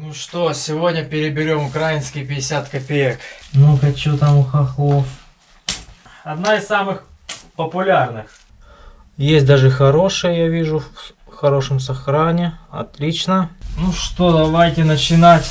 ну что, сегодня переберем украинские 50 копеек. Ну-ка, что там у хохлов? Одна из самых популярных. Есть даже хорошая, я вижу, в хорошем сохране. Отлично. Ну что, давайте начинать.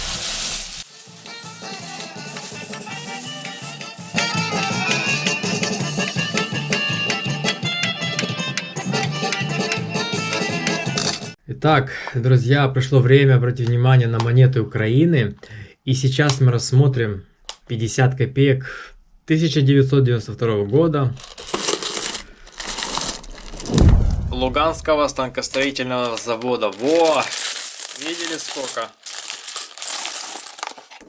Итак, друзья, пришло время обратить внимание на монеты Украины. И сейчас мы рассмотрим 50 копеек 1992 года. Луганского станкостроительного завода. Во! Видели сколько?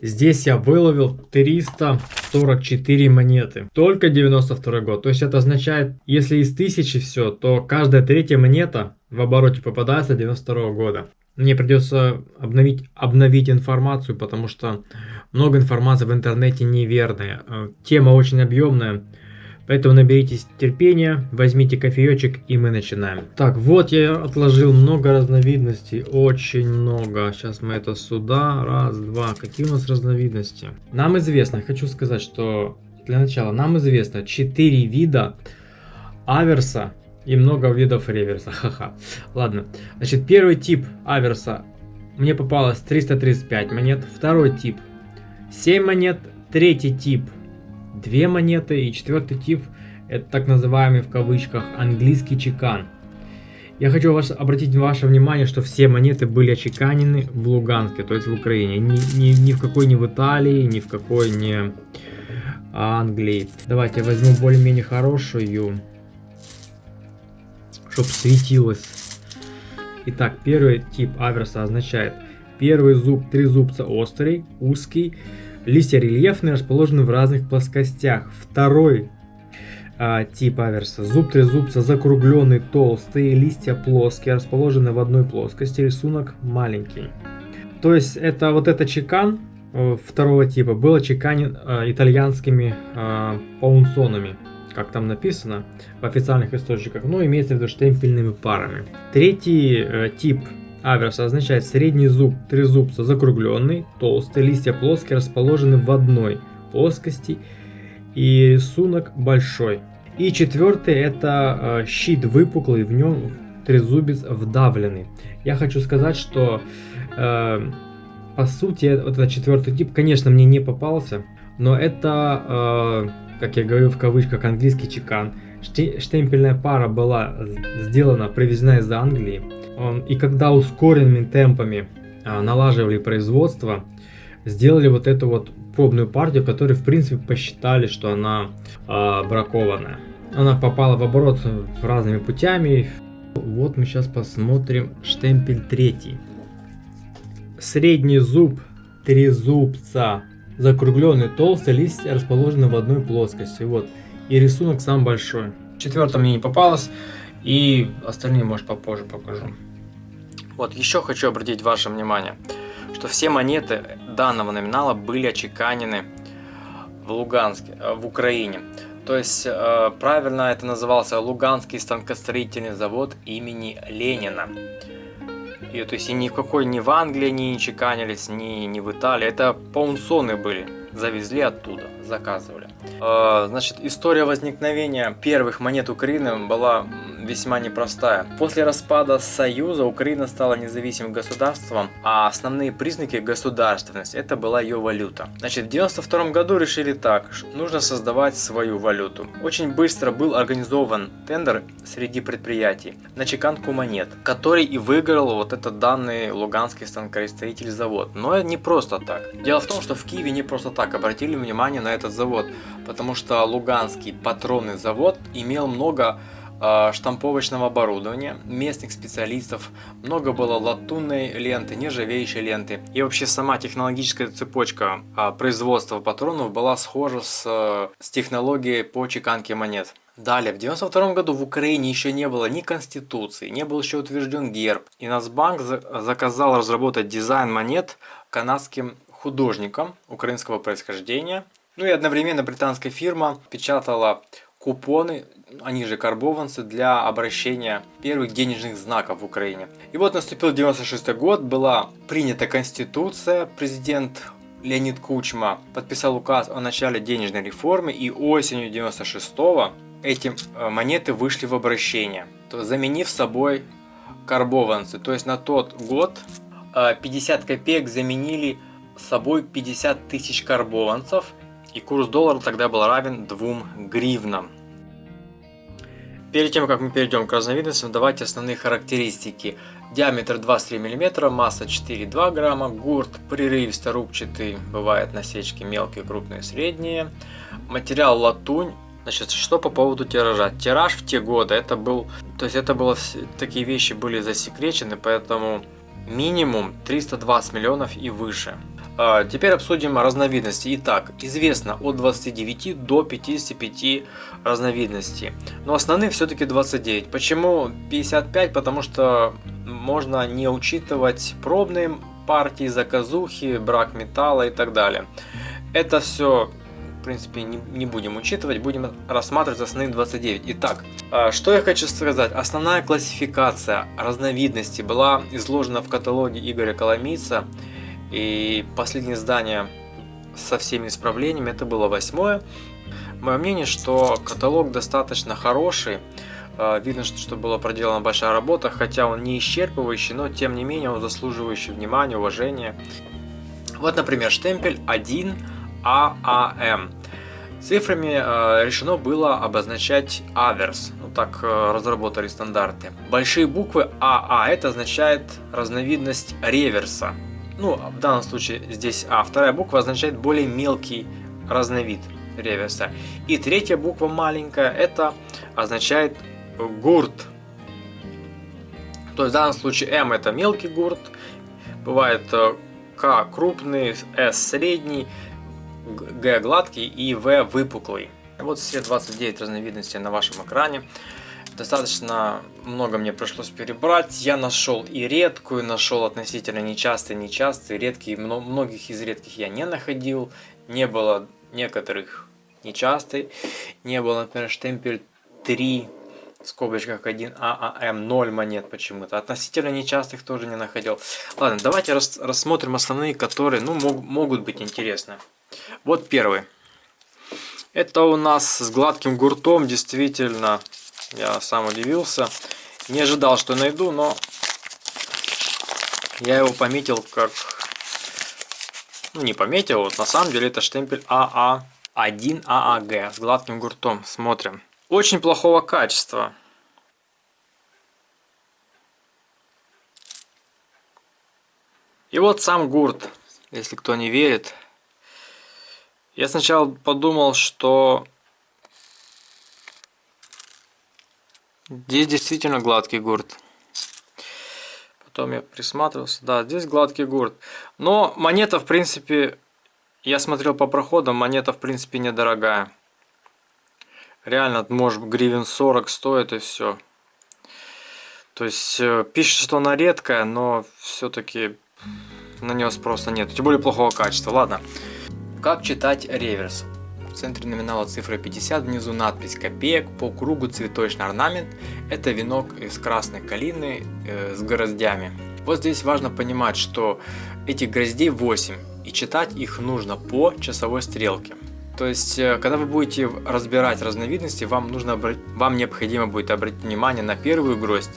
Здесь я выловил 344 монеты. Только 92 год. То есть это означает, если из тысячи все, то каждая третья монета в обороте попадается 92 года. Мне придется обновить, обновить информацию, потому что много информации в интернете неверная. Э, тема очень объемная. Поэтому наберитесь терпения, возьмите кофеечек и мы начинаем. Так, вот я отложил много разновидностей, очень много. Сейчас мы это сюда, раз, два. Какие у нас разновидности? Нам известно, хочу сказать, что для начала нам известно 4 вида аверса и много видов реверса. Ха-ха. Ладно. Значит, первый тип аверса мне попалось 335 монет. Второй тип 7 монет. Третий тип две монеты. И четвертый тип, это так называемый в кавычках английский чекан. Я хочу вас, обратить ваше внимание, что все монеты были очеканены в Луганске, то есть в Украине. Ни, ни, ни в какой не в Италии, ни в какой не Англии. Давайте я возьму более-менее хорошую, чтобы светилось. Итак, первый тип аверса означает первый зуб, три зубца острый, узкий, Листья рельефные, расположены в разных плоскостях. Второй а, тип аверса. Зуб трезубца закругленный, толстый, листья плоские, расположены в одной плоскости, рисунок маленький. То есть это вот это чекан э, второго типа был очеканен э, итальянскими э, паунсонами, как там написано в официальных источниках, но имеется в виду штемпельными парами. Третий э, тип Аверс означает средний зуб трезубца закругленный, толстый, листья плоские, расположены в одной плоскости и рисунок большой. И четвертый это э, щит выпуклый, в нем трезубец вдавленный. Я хочу сказать, что э, по сути вот этот четвертый тип, конечно, мне не попался, но это, э, как я говорю в кавычках, английский чекан. Штемпельная пара была сделана, привезена из Англии. И когда ускоренными темпами а, налаживали производство, сделали вот эту вот пробную партию, которую в принципе посчитали, что она э, бракованная. Она попала в оборот разными путями. Вот мы сейчас посмотрим штемпель третий. Средний зуб трезубца. Закругленный толстый лист расположены в одной плоскости. Вот. И рисунок сам большой. Четвертом мне не попалось. И остальные, может, попозже покажу. Вот, еще хочу обратить ваше внимание, что все монеты данного номинала были очеканены в Луганске, э, в Украине. То есть, э, правильно это назывался Луганский станкостроительный завод имени Ленина. И, то есть, и ни в какой, ни в Англии они не чеканились, ни, ни в Италии. Это паунсоны были, завезли оттуда, заказывали. Э, значит, история возникновения первых монет Украины была весьма непростая. После распада Союза Украина стала независимым государством, а основные признаки государственности это была ее валюта. Значит, в 92 году решили так, нужно создавать свою валюту. Очень быстро был организован тендер среди предприятий на чеканку монет, который и выиграл вот этот данный Луганский станкостроитель завод. Но не просто так. Дело в том, что в Киеве не просто так обратили внимание на этот завод, потому что Луганский патронный завод имел много а, штамповочного оборудования, местных специалистов, много было латунной ленты, нержавеющей ленты. И вообще сама технологическая цепочка а, производства патронов была схожа с, с технологией по чеканке монет. Далее, в 92 году в Украине еще не было ни конституции, не был еще утвержден герб. И Нацбанк заказал разработать дизайн монет канадским художникам украинского происхождения. Ну и одновременно британская фирма печатала купоны, они же карбованцы, для обращения первых денежных знаков в Украине. И вот наступил 96 год, была принята Конституция, президент Леонид Кучма подписал указ о начале денежной реформы и осенью 96 эти э, монеты вышли в обращение, заменив собой карбованцы. То есть на тот год 50 э, копеек заменили собой 50 тысяч карбованцев, и курс доллара тогда был равен 2 гривнам. Перед тем, как мы перейдем к разновидностям, давайте основные характеристики. Диаметр 23 мм, масса 4,2 грамма, гурт прерывисто-рубчатый, бывает насечки мелкие, крупные, средние. Материал латунь. Значит, что по поводу тиража? Тираж в те годы, это был, то есть это было, такие вещи были засекречены, поэтому минимум 320 миллионов и выше. А, теперь обсудим разновидности. Итак, известно от 29 до 55 разновидностей. Но основные все-таки 29. Почему 55? Потому что можно не учитывать пробные партии, заказухи, брак металла и так далее. Это все в принципе не, не будем учитывать, будем рассматривать основные 29. Итак, а, что я хочу сказать. Основная классификация разновидностей была изложена в каталоге Игоря Коломийца и последнее издание со всеми исправлениями, это было восьмое. Мое мнение, что каталог достаточно хороший. А, видно, что была проделана большая работа, хотя он не исчерпывающий, но тем не менее он заслуживающий внимания, уважения. Вот, например, штемпель 1 ААМ. Цифрами э, решено было обозначать аверс, ну так э, разработали стандарты. Большие буквы АА это означает разновидность реверса. Ну, в данном случае здесь А. Вторая буква означает более мелкий разновид реверса. И третья буква маленькая, это означает гурт. То есть в данном случае М это мелкий гурт, бывает э, К крупный, С средний, Г гладкий и В выпуклый. Вот все 29 разновидностей на вашем экране. Достаточно много мне пришлось перебрать. Я нашел и редкую, нашел относительно нечастые, нечастые, редкие. Многих из редких я не находил. Не было некоторых нечастых. Не было, например, штемпель 3 в скобочках 1 ААМ 0 монет почему-то. Относительно нечастых тоже не находил. Ладно, давайте рас рассмотрим основные, которые ну, мог, могут быть интересны. Вот первый. Это у нас с гладким гуртом, действительно я сам удивился. Не ожидал, что найду, но я его пометил как... Ну, не пометил, вот на самом деле это штемпель АА1 ААГ с гладким гуртом. Смотрим. Очень плохого качества. И вот сам гурт, если кто не верит. Я сначала подумал, что Здесь действительно гладкий гурт. Потом я присматривался. Да, здесь гладкий гурт. Но монета, в принципе, я смотрел по проходам, монета, в принципе, недорогая. Реально, может, гривен 40 стоит и все. То есть, э, пишет, что она редкая, но все-таки на нее спроса нет. Тем более плохого качества. Ладно. Как читать реверс? Центре номинала цифра 50, внизу надпись копеек, по кругу цветочный орнамент. Это венок из красной калины э, с гроздями. Вот здесь важно понимать, что этих гроздей 8, и читать их нужно по часовой стрелке. То есть, э, когда вы будете разбирать разновидности, вам, нужно, вам необходимо будет обратить внимание на первую гроздь,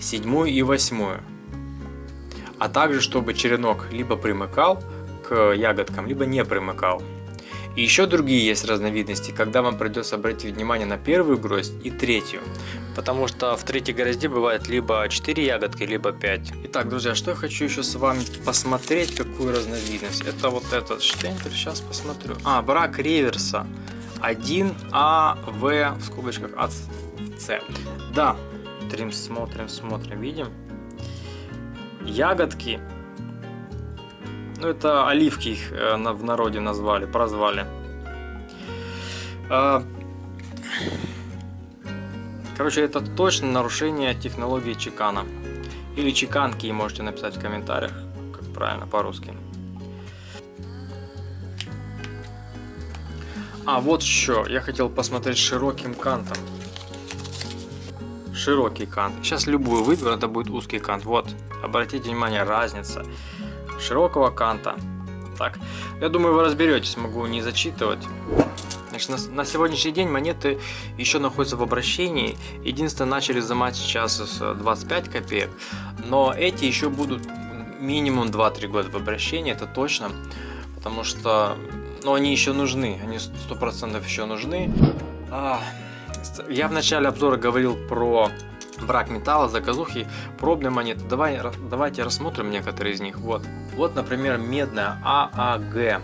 седьмую и восьмую. А также, чтобы черенок либо примыкал к ягодкам, либо не примыкал. И еще другие есть разновидности, когда вам придется обратить внимание на первую гроздь и третью. Потому что в третьей грозде бывает либо 4 ягодки, либо 5. Итак, друзья, что я хочу еще с вами посмотреть, какую разновидность. Это вот этот штемпель, сейчас посмотрю. А, брак реверса. 1А, В, в скобочках АС. Да, смотрим, смотрим, смотрим, видим. Ягодки это оливки их э, в народе назвали, прозвали. А, короче, это точно нарушение технологии чекана. Или чеканки, можете написать в комментариях, как правильно по-русски. А вот что, я хотел посмотреть широким кантом. Широкий кант. Сейчас любую выберу, это будет узкий кант. Вот, обратите внимание, разница широкого канта. Так, я думаю, вы разберетесь, могу не зачитывать. Значит, на, на сегодняшний день монеты еще находятся в обращении. Единственное, начали взимать сейчас с 25 копеек. Но эти еще будут минимум 2-3 года в обращении, это точно. Потому что ну, они еще нужны, они 100% еще нужны. А, я в начале обзора говорил про брак металла, заказухи, пробные монеты. Давай, давайте рассмотрим некоторые из них. Вот, вот например, медная ААГ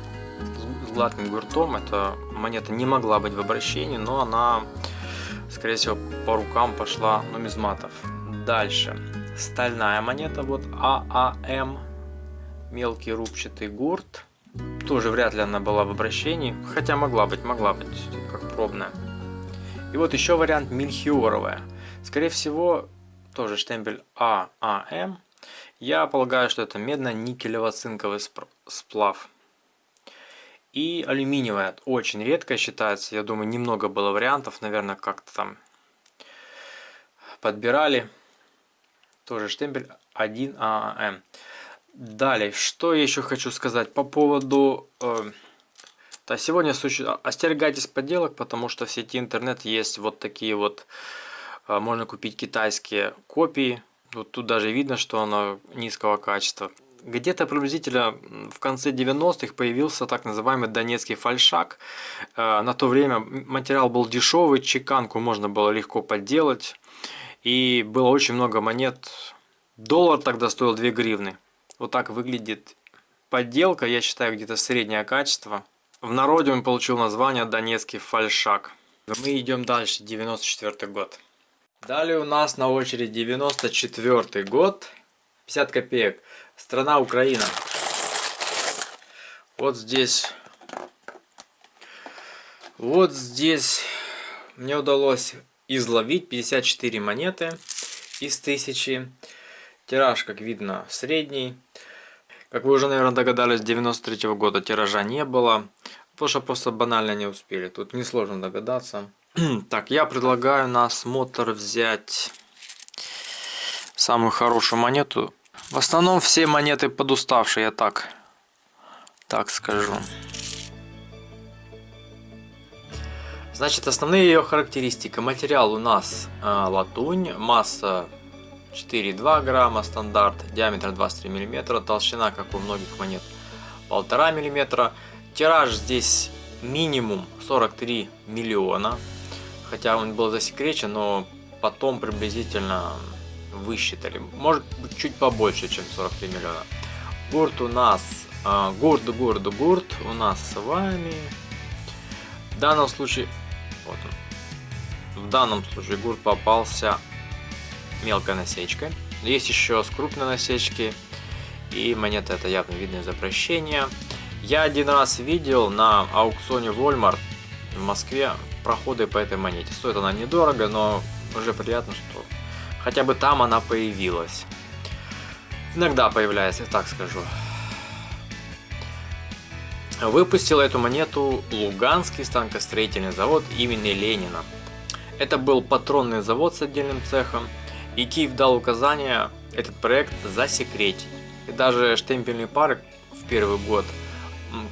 с гладким гуртом. Эта монета не могла быть в обращении, но она, скорее всего, по рукам пошла нумизматов. Дальше. Стальная монета, вот ААМ, мелкий рубчатый гурт. Тоже вряд ли она была в обращении, хотя могла быть, могла быть, как пробная. И вот еще вариант мельхиоровая. Скорее всего, тоже штемпель ААМ. Я полагаю, что это медно-никелево-цинковый сплав. И алюминиевая, очень редко считается. Я думаю, немного было вариантов, наверное, как-то там подбирали. Тоже штемпель 1ААМ. Далее, что я еще хочу сказать по поводу... Э, да, сегодня остерегайтесь подделок, потому что в сети интернет есть вот такие вот... Э, можно купить китайские копии. Вот тут даже видно, что она низкого качества. Где-то приблизительно в конце 90-х появился так называемый донецкий фальшак. Э, на то время материал был дешевый, чеканку можно было легко подделать. И было очень много монет. Доллар тогда стоил 2 гривны. Вот так выглядит подделка, я считаю, где-то среднее качество. В народе он получил название Донецкий фальшак. Мы идем дальше, 94 год. Далее у нас на очереди 94 год, 50 копеек. Страна Украина. Вот здесь, вот здесь мне удалось изловить 54 монеты из 1000. Тираж, как видно, средний. Как вы уже, наверное, догадались, 93 -го года тиража не было. Потому что просто банально не успели. Тут несложно догадаться. так, я предлагаю на осмотр взять самую хорошую монету. В основном все монеты подуставшие, я так, так скажу. Значит, основные ее характеристики. Материал у нас э, латунь, масса 4,2 грамма стандарт, диаметр 23 мм, толщина, как у многих монет, 1,5 мм. Тираж здесь минимум 43 миллиона, хотя он был засекречен, но потом приблизительно высчитали. Может быть чуть побольше, чем 43 миллиона. Гурт у нас, э, гурт, гурт, гурт у нас с вами. В данном случае, вот он. В данном случае гурт попался мелкой насечкой. Есть еще с крупной насечки. И монета это явно видно из обращения. Я один раз видел на аукционе Walmart в Москве проходы по этой монете. Стоит она недорого, но уже приятно, что хотя бы там она появилась. Иногда появляется, так скажу. Выпустил эту монету Луганский станкостроительный завод имени Ленина. Это был патронный завод с отдельным цехом, и Киев дал указание этот проект засекретить. И даже штемпельные пары в первый год,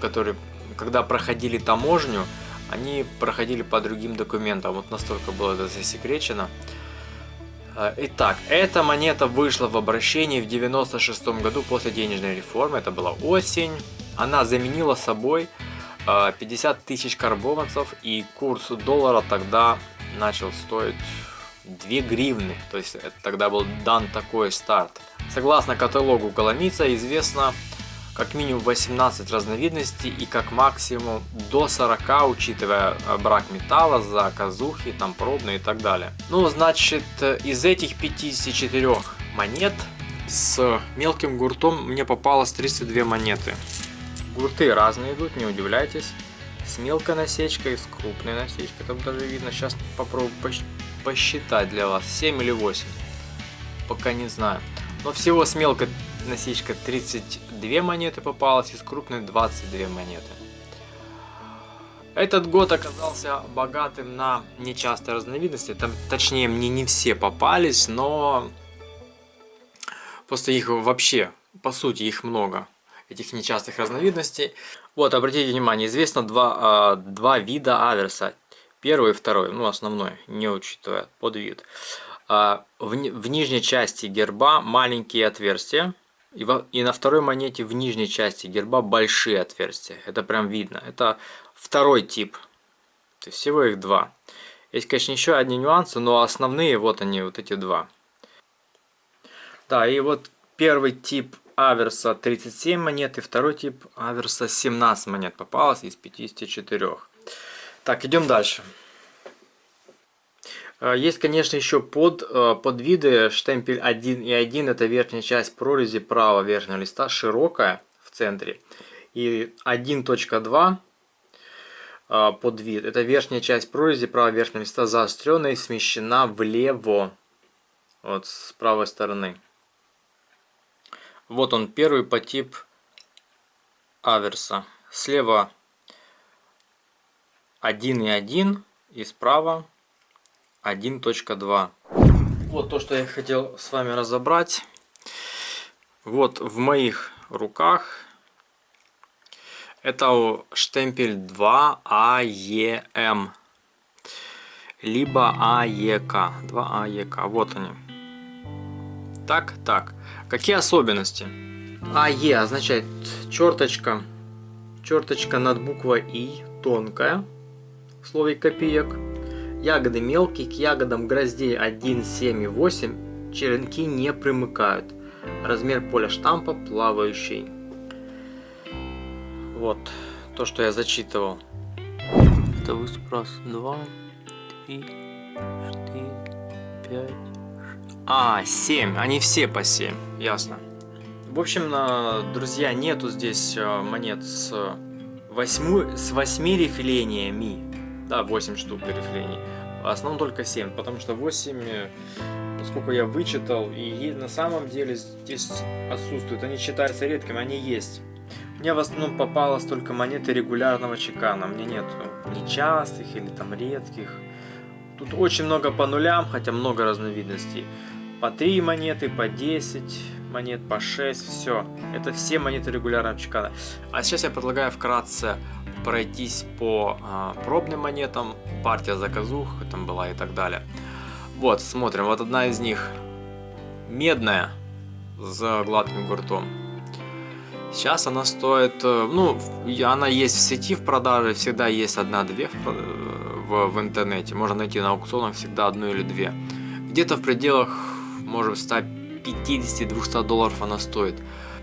которые, когда проходили таможню, они проходили по другим документам. Вот настолько было это засекречено. А, итак, эта монета вышла в обращении в 96 году после денежной реформы. Это была осень. Она заменила собой 50 а, тысяч карбованцев и курс доллара тогда начал стоить 2 гривны, то есть тогда был дан такой старт. Согласно каталогу Коломица известно как минимум 18 разновидностей и как максимум до 40, учитывая э, брак металла, заказухи, там пробные и так далее. Ну, значит, из этих 54 монет с мелким гуртом мне попалось 32 монеты. Гурты разные идут, не удивляйтесь. С мелкой насечкой, с крупной насечкой, там даже видно. Сейчас попробую посчитать для вас 7 или 8 пока не знаю но всего с мелкой насечкой 32 монеты попалось и с крупной 22 монеты Этот год оказался богатым на нечастые разновидности. Там, точнее, мне не все попались, но просто их вообще, по сути, их много. Этих нечастых разновидностей. Вот, обратите внимание, известно два, э, два вида аверса. Первый и второй, ну основной, не учитывая подвид. Э, в, в нижней части герба маленькие отверстия. И, во, и на второй монете в нижней части герба большие отверстия. Это прям видно. Это второй тип. То есть всего их два. Есть, конечно, еще одни нюансы, но основные вот они, вот эти два. Да, и вот первый тип аверса 37 монет и второй тип аверса 17 монет попалось из 54. Так, идем дальше. Э, есть, конечно, еще под, э, подвиды штемпель 1 и 1. Это верхняя часть прорези правого верхнего листа, широкая в центре. И 1.2 э, подвид. Это верхняя часть прорези правого верхнего листа заостренная и смещена влево. Вот с правой стороны. Вот он первый по тип аверса. Слева 1 и 1 и справа 1.2. Вот то, что я хотел с вами разобрать. Вот в моих руках это штемпель 2 AEM либо AEK 2 AEK вот они. Так так. Какие особенности? AE означает черточка. Черточка над буквой И тонкая в слове копеек Ягоды мелкие, к ягодам гроздей 1, 7 и 8 черенки не примыкают. Размер поля штампа плавающий. Вот, то, что я зачитывал. Это выступ раз, два, три, четыре, пять, А, семь. Они все по семь. Ясно. В общем, друзья, нету здесь э, монет с 8, с 8 рифлениями. Да, 8 штук рифлений. В основном только 7, потому что 8, насколько я вычитал, и на самом деле здесь отсутствуют. Они считаются редкими, они есть. Мне в основном попалось только монеты регулярного чекана. Мне нет нечастых или там редких. Тут очень много по нулям, хотя много разновидностей. По 3 монеты, по 10 монет, по 6, все. Это все монеты регулярного чекана. А сейчас я предлагаю вкратце пройтись по а, пробным монетам, партия заказух там была и так далее. Вот, смотрим, вот одна из них медная с гладким гуртом. Сейчас она стоит, э, ну, она есть в сети в продаже, всегда есть одна-две в, в, в интернете. Можно найти на аукционах всегда одну или две. Где-то в пределах, может, 150-200 долларов она стоит.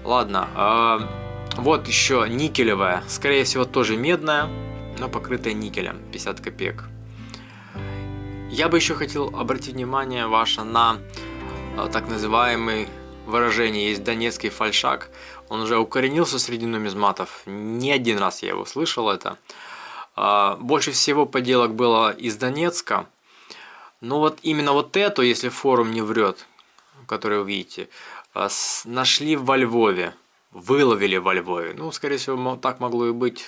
Ладно, э, вот еще никелевая, скорее всего тоже медная, но покрытая никелем, 50 копеек. Я бы еще хотел обратить внимание ваше на э, так называемый выражение, есть донецкий фальшак. Он уже укоренился среди нумизматов, не один раз я его слышал это. Э, больше всего поделок было из Донецка, но вот именно вот эту, если форум не врет, который вы видите, э, нашли во Львове выловили во Львове. Ну, скорее всего, так могло и быть.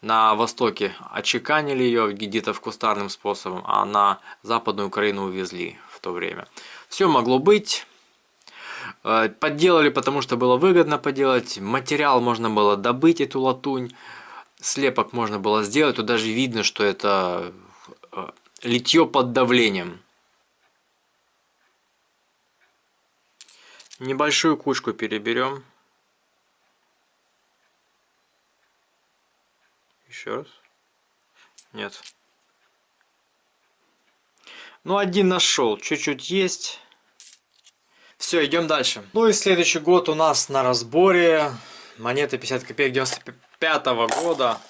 На востоке очеканили ее где-то в кустарным способом, а на западную Украину увезли в то время. Все могло быть. Э, подделали, потому что было выгодно поделать. Материал можно было добыть, эту латунь. Слепок можно было сделать. Тут даже видно, что это э, литье под давлением. Небольшую кучку переберем. Еще раз. Нет. Ну, один нашел. Чуть-чуть есть. Все, идем дальше. Ну и следующий год у нас на разборе. Монеты 50 копеек 95 -го года.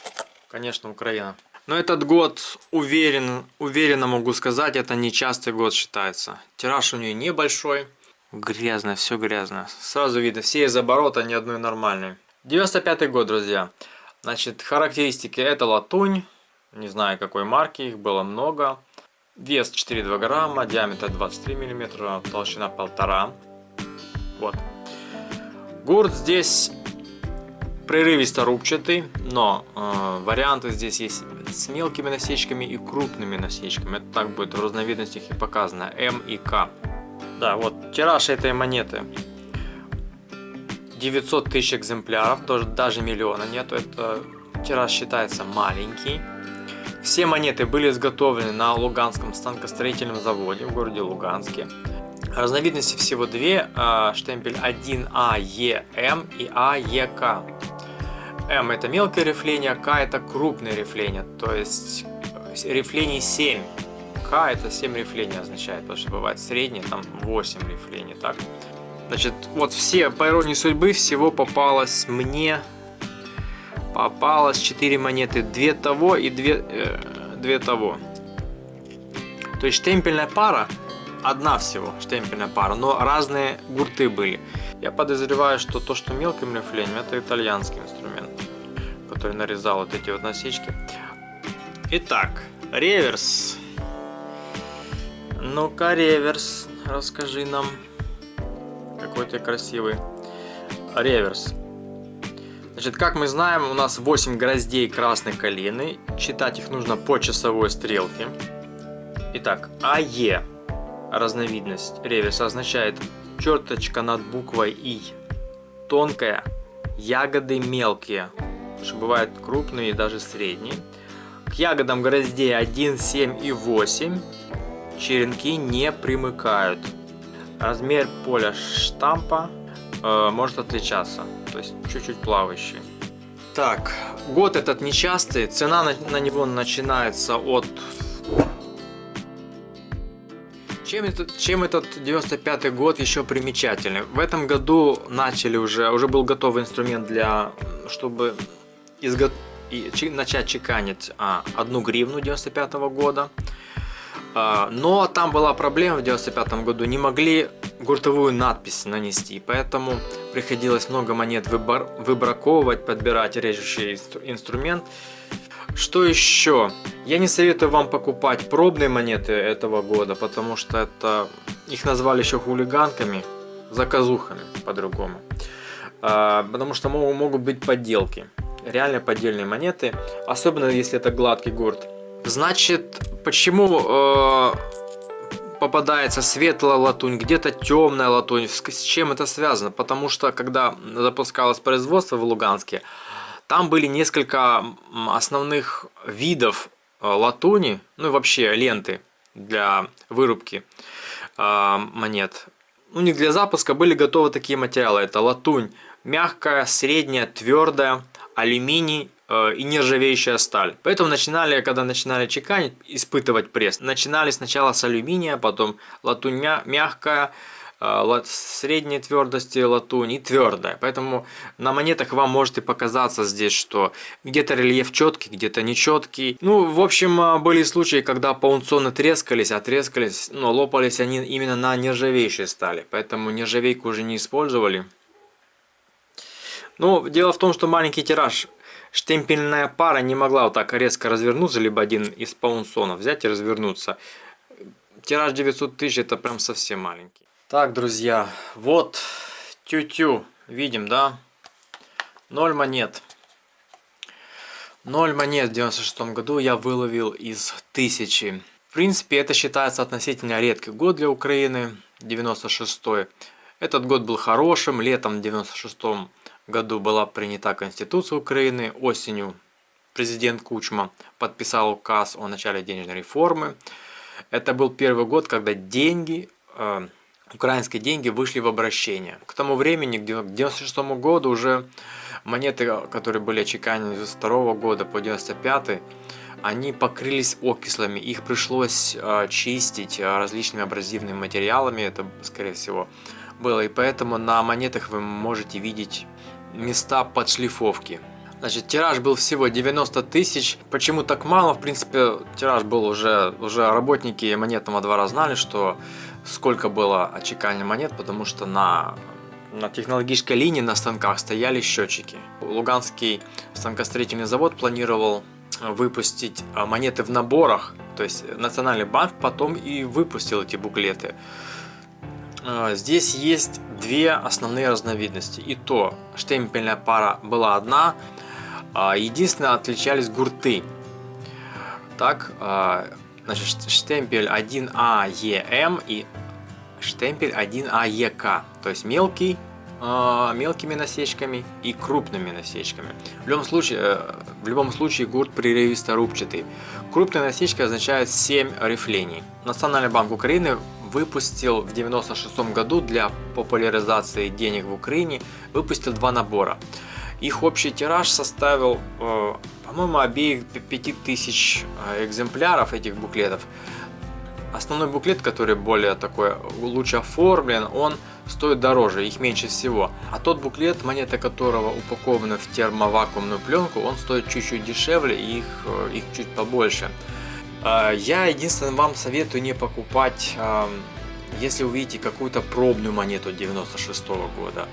Конечно, Украина. Но этот год, уверен, уверенно могу сказать, это нечастый год считается. Тираж у нее небольшой. Грязно, все грязно. Сразу видно, все из оборота, ни одной нормальной. 95 год, друзья. Значит, характеристики это латунь, не знаю какой марки, их было много. Вес 4,2 грамма, диаметр 23 миллиметра, толщина 1,5. Вот. Гурт здесь прерывисто рубчатый, но э, варианты здесь есть с мелкими насечками и крупными насечками. Это так будет в разновидностях и показано. М и К. Да, вот тираж этой монеты 900 тысяч экземпляров, тоже даже миллиона нету. Это тираж считается маленький. Все монеты были изготовлены на Луганском станкостроительном заводе в городе Луганске. Разновидности всего две, а, штемпель 1АЕМ и АЕК. М это мелкое рифление, К это крупное рифление, то есть рифлений 7. К это 7 рифлений означает, потому что бывает среднее, там 8 рифлений, так. Значит, вот все, по иронии судьбы, всего попалось мне, попалось 4 монеты, 2 того и 2, э, 2 того. То есть штемпельная пара одна всего штемпельная пара, но разные гурты были. Я подозреваю, что то, что мелким рифлением, это итальянский инструмент, который нарезал вот эти вот насечки. Итак, реверс. Ну-ка, реверс, расскажи нам. Какой ты красивый. Реверс. Значит, как мы знаем, у нас 8 гроздей красной калины. Читать их нужно по часовой стрелке. Итак, АЕ разновидность реверса означает черточка над буквой И. Тонкая, ягоды мелкие, что бывают крупные и даже средние. К ягодам гроздей 1, 7 и 8 черенки не примыкают. Размер поля штампа э, может отличаться, то есть чуть-чуть плавающий. Так, год этот нечастый, цена на, на него начинается от чем этот, чем этот 95 год еще примечательный? В этом году начали уже, уже был готовый инструмент для, чтобы изго... и, начать чеканить а, одну гривну 95 -го года. А, но там была проблема в 95 году, не могли гуртовую надпись нанести, поэтому приходилось много монет выбор, выбраковывать, подбирать режущий инструмент. Что еще? Я не советую вам покупать пробные монеты этого года, потому что это их назвали еще хулиганками, заказухами по-другому. А, потому что могут быть подделки, реально поддельные монеты, особенно если это гладкий гурт. Значит, почему э, попадается светлая латунь, где-то темная латунь, с чем это связано? Потому что когда запускалось производство в Луганске, там были несколько основных видов э, латуни, ну и вообще ленты для вырубки э, монет. У них для запуска были готовы такие материалы. Это латунь мягкая, средняя, твердая, алюминий и нержавеющая сталь. Поэтому начинали, когда начинали чеканить, испытывать пресс, начинали сначала с алюминия, потом латунь мягкая, а, средней твердости латунь и твердая. Поэтому на монетах вам может и показаться здесь, что где-то рельеф четкий, где-то нечеткий. Ну, в общем, а, были случаи, когда паунционы трескались, а трескались, но лопались они именно на нержавеющей стали. Поэтому нержавейку уже не использовали. Ну, дело в том, что маленький тираж штемпельная пара не могла вот так резко развернуться, либо один из паунсонов взять и развернуться. Тираж 900 тысяч это прям совсем маленький. Так, друзья, вот тю-тю, видим, да? Ноль монет. Ноль монет в 96 году я выловил из тысячи. В принципе, это считается относительно редкий год для Украины, 96 -й. Этот год был хорошим, летом в 96 году была принята Конституция Украины, осенью президент Кучма подписал указ о начале денежной реформы. Это был первый год, когда деньги э, украинские деньги вышли в обращение. К тому времени, к 1996 году, уже монеты, которые были очеканены с 2 года по 95 они покрылись окислами, их пришлось э, чистить э, различными абразивными материалами, это скорее всего было, и поэтому на монетах вы можете видеть места подшлифовки. Значит, тираж был всего 90 тысяч. Почему так мало? В принципе, тираж был уже, уже работники монетного двора знали, что сколько было отчеканения монет, потому что на, на технологической линии на станках стояли счетчики. Луганский станкостроительный завод планировал выпустить а, монеты в наборах, то есть Национальный банк потом и выпустил эти буклеты. А, здесь есть две основные разновидности. И то штемпельная пара была одна, а единственное отличались гурты. Так, а, значит, штемпель 1АЕМ и штемпель 1АЕК, то есть мелкий, а, мелкими насечками и крупными насечками. В любом случае, э, в любом случае гурт прерывисто-рубчатый. Крупная насечка означает 7 рифлений. Национальный банк Украины выпустил в 96 году для популяризации денег в Украине выпустил два набора. Их общий тираж составил, э, по-моему, обеих 5000 э, экземпляров этих буклетов. Основной буклет, который более такой лучше оформлен, он стоит дороже, их меньше всего. А тот буклет, монета которого упакована в термовакуумную пленку, он стоит чуть-чуть дешевле и их, э, их чуть побольше. А, я единственное вам советую не покупать, если увидите какую-то пробную монету 96 -го года,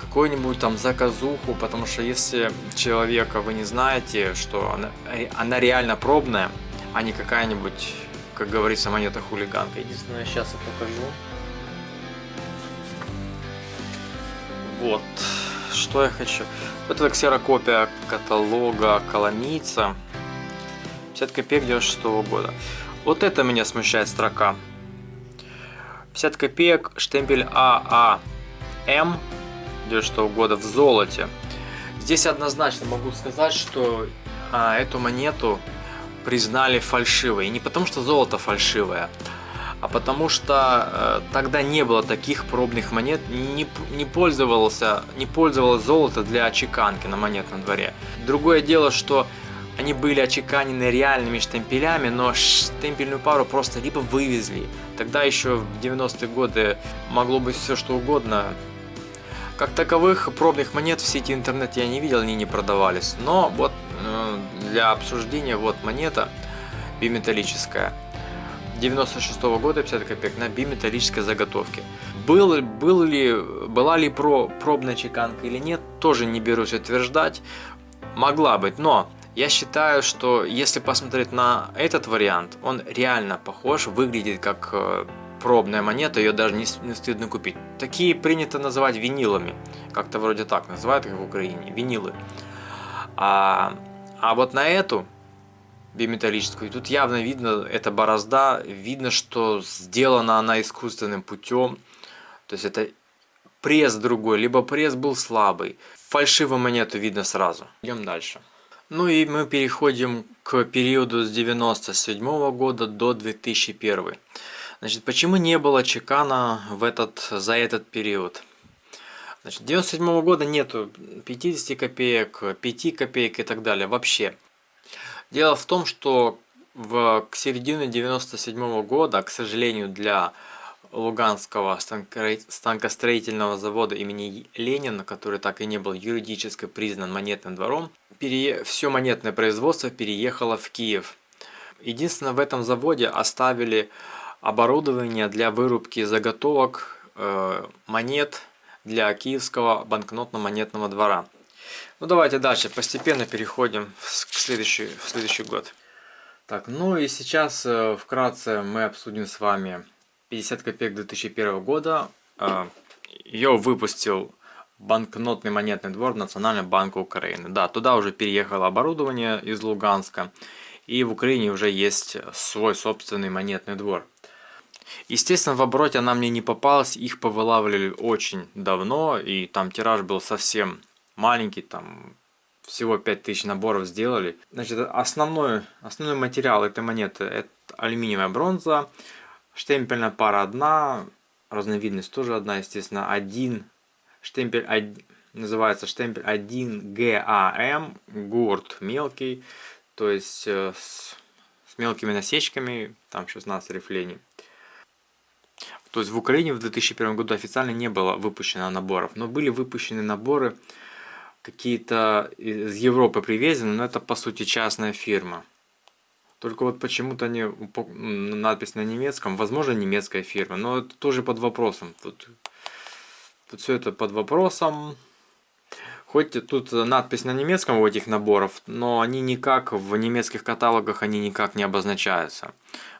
какую-нибудь там заказуху, потому что если человека вы не знаете, что она, она реально пробная, а не какая-нибудь, как говорится, монета хулиганка. Единственное, сейчас я покажу. Вот, что я хочу. Вот это ксерокопия каталога Коломийца. 50 копеек 96 -го года. Вот это меня смущает строка. 50 копеек, штемпель ААМ 96 -го года в золоте. Здесь однозначно могу сказать, что а, эту монету признали фальшивой. И не потому, что золото фальшивое, а потому что э, тогда не было таких пробных монет, не, не, пользовался, не пользовалось золото для чеканки на монетном дворе. Другое дело, что они были очеканены реальными штемпелями, но штемпельную пару просто либо вывезли. Тогда еще в 90-е годы могло быть все что угодно. Как таковых пробных монет в сети интернет я не видел, они не продавались. Но вот э, для обсуждения вот монета биметаллическая. 96 -го года 50 копеек на биметаллической заготовке. Был, был ли, была ли про, пробная чеканка или нет, тоже не берусь утверждать. Могла быть, но я считаю, что если посмотреть на этот вариант, он реально похож, выглядит как э, пробная монета, ее даже не, не стыдно купить. Такие принято называть винилами, как-то вроде так называют их в Украине, винилы. А, а вот на эту биметаллическую, тут явно видно, это борозда, видно, что сделана она искусственным путем, то есть это пресс другой, либо пресс был слабый. Фальшивую монету видно сразу. Идем дальше. Ну и мы переходим к периоду с 97 года до 2001. Значит, почему не было чекана в этот, за этот период? Значит, 97 года нету 50 копеек, 5 копеек и так далее вообще. Дело в том, что в, к середине 97 года, к сожалению, для Луганского станкостроительного завода имени Ленина, который так и не был юридически признан монетным двором, пере... все монетное производство переехало в Киев. Единственное, в этом заводе оставили оборудование для вырубки заготовок э, монет для киевского банкнотно-монетного двора. Ну давайте дальше, постепенно переходим к следующий, в следующий год. Так, ну и сейчас э, вкратце мы обсудим с вами 50 копеек 2001 года. А, Ее выпустил банкнотный монетный двор Национального банка Украины. Да, туда уже переехало оборудование из Луганска. И в Украине уже есть свой собственный монетный двор. Естественно, в обороте она мне не попалась. Их повылавливали очень давно. И там тираж был совсем маленький. Там всего 5000 наборов сделали. Значит, основной, основной материал этой монеты это алюминиевая бронза Штемпельная пара одна, разновидность тоже одна, естественно, один. Штемпель один, называется штемпель 1 ГАМ, гурт мелкий, то есть э, с, с мелкими насечками, там 16 рифлений. То есть в Украине в 2001 году официально не было выпущено наборов, но были выпущены наборы какие-то из Европы привезены, но это по сути частная фирма. Только вот почему-то они надпись на немецком, возможно немецкая фирма, но это тоже под вопросом. Тут, тут все это под вопросом. Хоть тут надпись на немецком у этих наборов, но они никак в немецких каталогах они никак не обозначаются.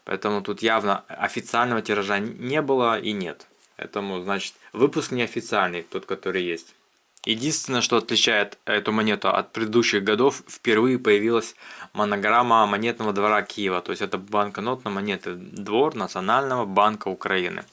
Поэтому тут явно официального тиража не было и нет. Поэтому, значит, выпуск неофициальный, тот, который есть. Единственное, что отличает эту монету от предыдущих годов, впервые появилась монограмма монетного двора Киева. То есть это банкнот на монеты двор Национального банка Украины.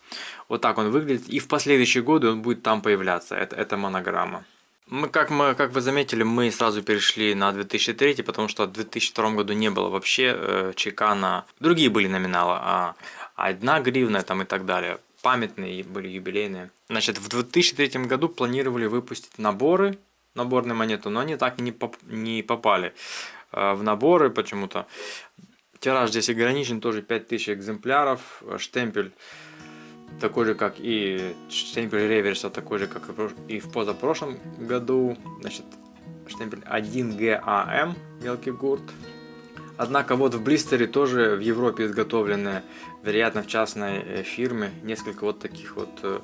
Вот так он выглядит. И в последующие годы он будет там появляться. Это, это монограмма. Мы, как, мы, как вы заметили, мы сразу перешли на 2003, потому что в 2002 году не было вообще э, чека на... Другие были номиналы, а одна гривна там и так далее. Памятные были, юбилейные. Значит, в 2003 году планировали выпустить наборы, наборные монеты, но они так не, поп не попали э, в наборы почему-то. Тираж здесь ограничен, тоже 5000 экземпляров, штемпель такой же, как и штемпель реверса, такой же, как и в позапрошлом году. Значит, штемпель 1GAM, мелкий гурт. Однако вот в блистере тоже в Европе изготовлены, вероятно, в частной э, фирме, несколько вот таких вот э,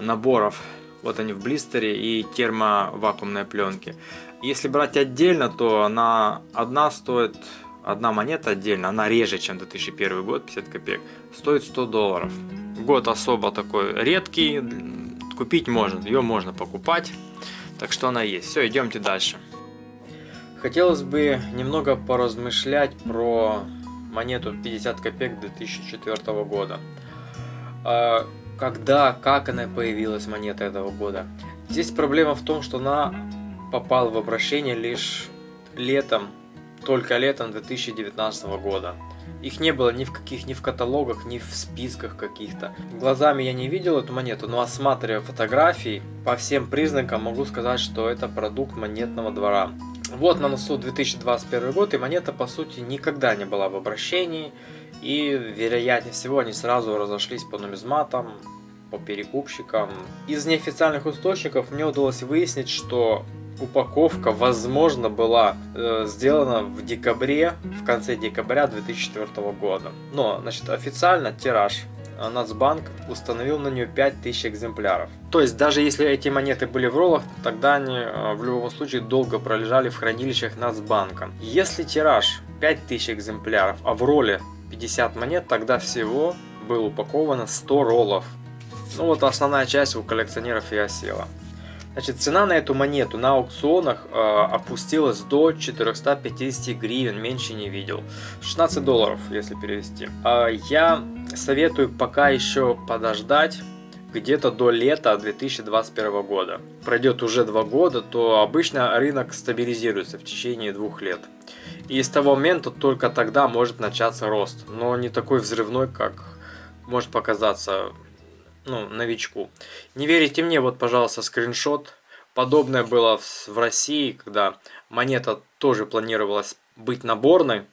наборов. Вот они в блистере и термовакуумные пленки. Если брать отдельно, то она одна стоит, одна монета отдельно, она реже, чем 2001 год, 50 копеек, стоит 100 долларов. Год особо такой редкий, купить можно, ее можно покупать, так что она есть. Все, идемте дальше. Хотелось бы немного поразмышлять про монету 50 копеек 2004 года. А, когда, как она появилась, монета этого года. Здесь проблема в том, что она попала в обращение лишь летом, только летом 2019 года. Их не было ни в каких, ни в каталогах, ни в списках каких-то. Глазами я не видел эту монету, но осматривая фотографии, по всем признакам могу сказать, что это продукт монетного двора. Вот на носу 2021 год, и монета по сути никогда не была в обращении. И вероятнее всего они сразу разошлись по нумизматам, по перекупщикам. Из неофициальных источников мне удалось выяснить, что упаковка, возможно, была э, сделана в декабре, в конце декабря 2004 года. Но, значит, официально тираж Нацбанк установил на нее 5000 экземпляров. То есть даже если эти монеты были в роллах, тогда они э, в любом случае долго пролежали в хранилищах Нацбанка. Если тираж 5000 экземпляров, а в ролле 50 монет, тогда всего было упаковано 100 роллов. Ну вот основная часть у коллекционеров и осела. Значит, цена на эту монету на аукционах э, опустилась до 450 гривен, меньше не видел. 16 долларов, если перевести. Э, я советую пока еще подождать где-то до лета 2021 года. Пройдет уже два года, то обычно рынок стабилизируется в течение двух лет. И с того момента только тогда может начаться рост, но не такой взрывной, как может показаться ну, новичку. Не верите мне, вот, пожалуйста, скриншот. Подобное было в России, когда монета тоже планировалась быть наборной.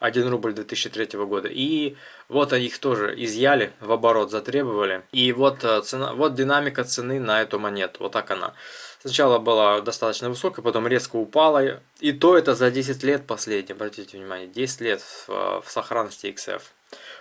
1 рубль 2003 года. И вот они их тоже изъяли, в оборот затребовали. И вот, э, цена, вот динамика цены на эту монету. Вот так она. Сначала была достаточно высокая, потом резко упала. И то это за 10 лет последнее, обратите внимание. 10 лет в, в сохранности XF.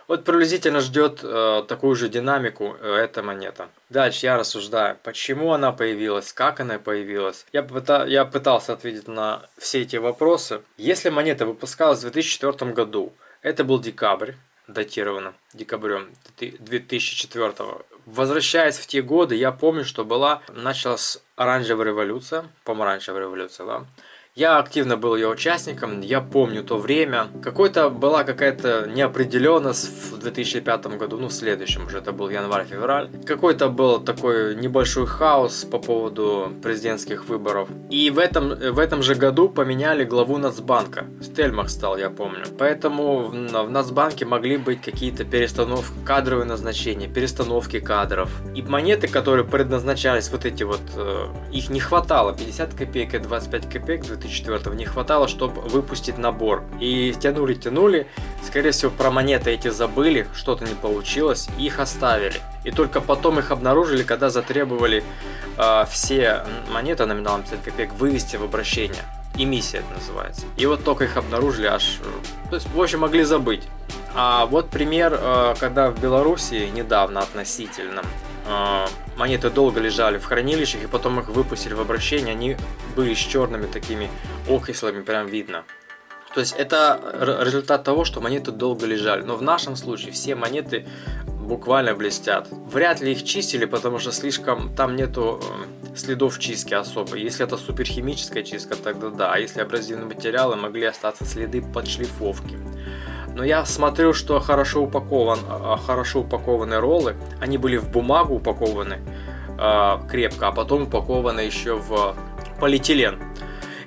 Вот приблизительно ждет э, такую же динамику э, эта монета. Дальше я рассуждаю, почему она появилась, как она появилась. Я, пыта, я пытался ответить на все эти вопросы. Если монета выпускалась в 2004 году, это был декабрь, датировано декабрем 2004 Возвращаясь в те годы, я помню, что была, началась оранжевая революция, помаранчевая революция, да, я активно был ее участником, я помню то время. Какой-то была какая-то неопределенность в 2005 году, ну в следующем уже, это был январь-февраль. Какой-то был такой небольшой хаос по поводу президентских выборов. И в этом, в этом же году поменяли главу Нацбанка. Стельмах стал, я помню. Поэтому в, в Нацбанке могли быть какие-то перестановки, кадровые назначения, перестановки кадров. И монеты, которые предназначались, вот эти вот, э, их не хватало. 50 копеек и 25 копеек 2000 2004 не хватало, чтобы выпустить набор. И тянули, тянули, скорее всего про монеты эти забыли, что-то не получилось, их оставили. И только потом их обнаружили, когда затребовали э, все монеты номиналом 50 копеек вывести в обращение. Эмиссия это называется. И вот только их обнаружили аж... То есть, в общем, могли забыть. А вот пример, э, когда в Беларуси недавно относительно а, монеты долго лежали в хранилищах, и потом их выпустили в обращение, они были с черными такими окислами, прям видно. То есть это результат того, что монеты долго лежали. Но в нашем случае все монеты буквально блестят. Вряд ли их чистили, потому что слишком там нету э, следов чистки особо. Если это суперхимическая чистка, тогда да. А если абразивные материалы, могли остаться следы подшлифовки. Но я смотрю, что хорошо упакован, а, хорошо упакованные роллы, они были в бумагу упакованы э, крепко, а потом упакованы еще в полиэтилен.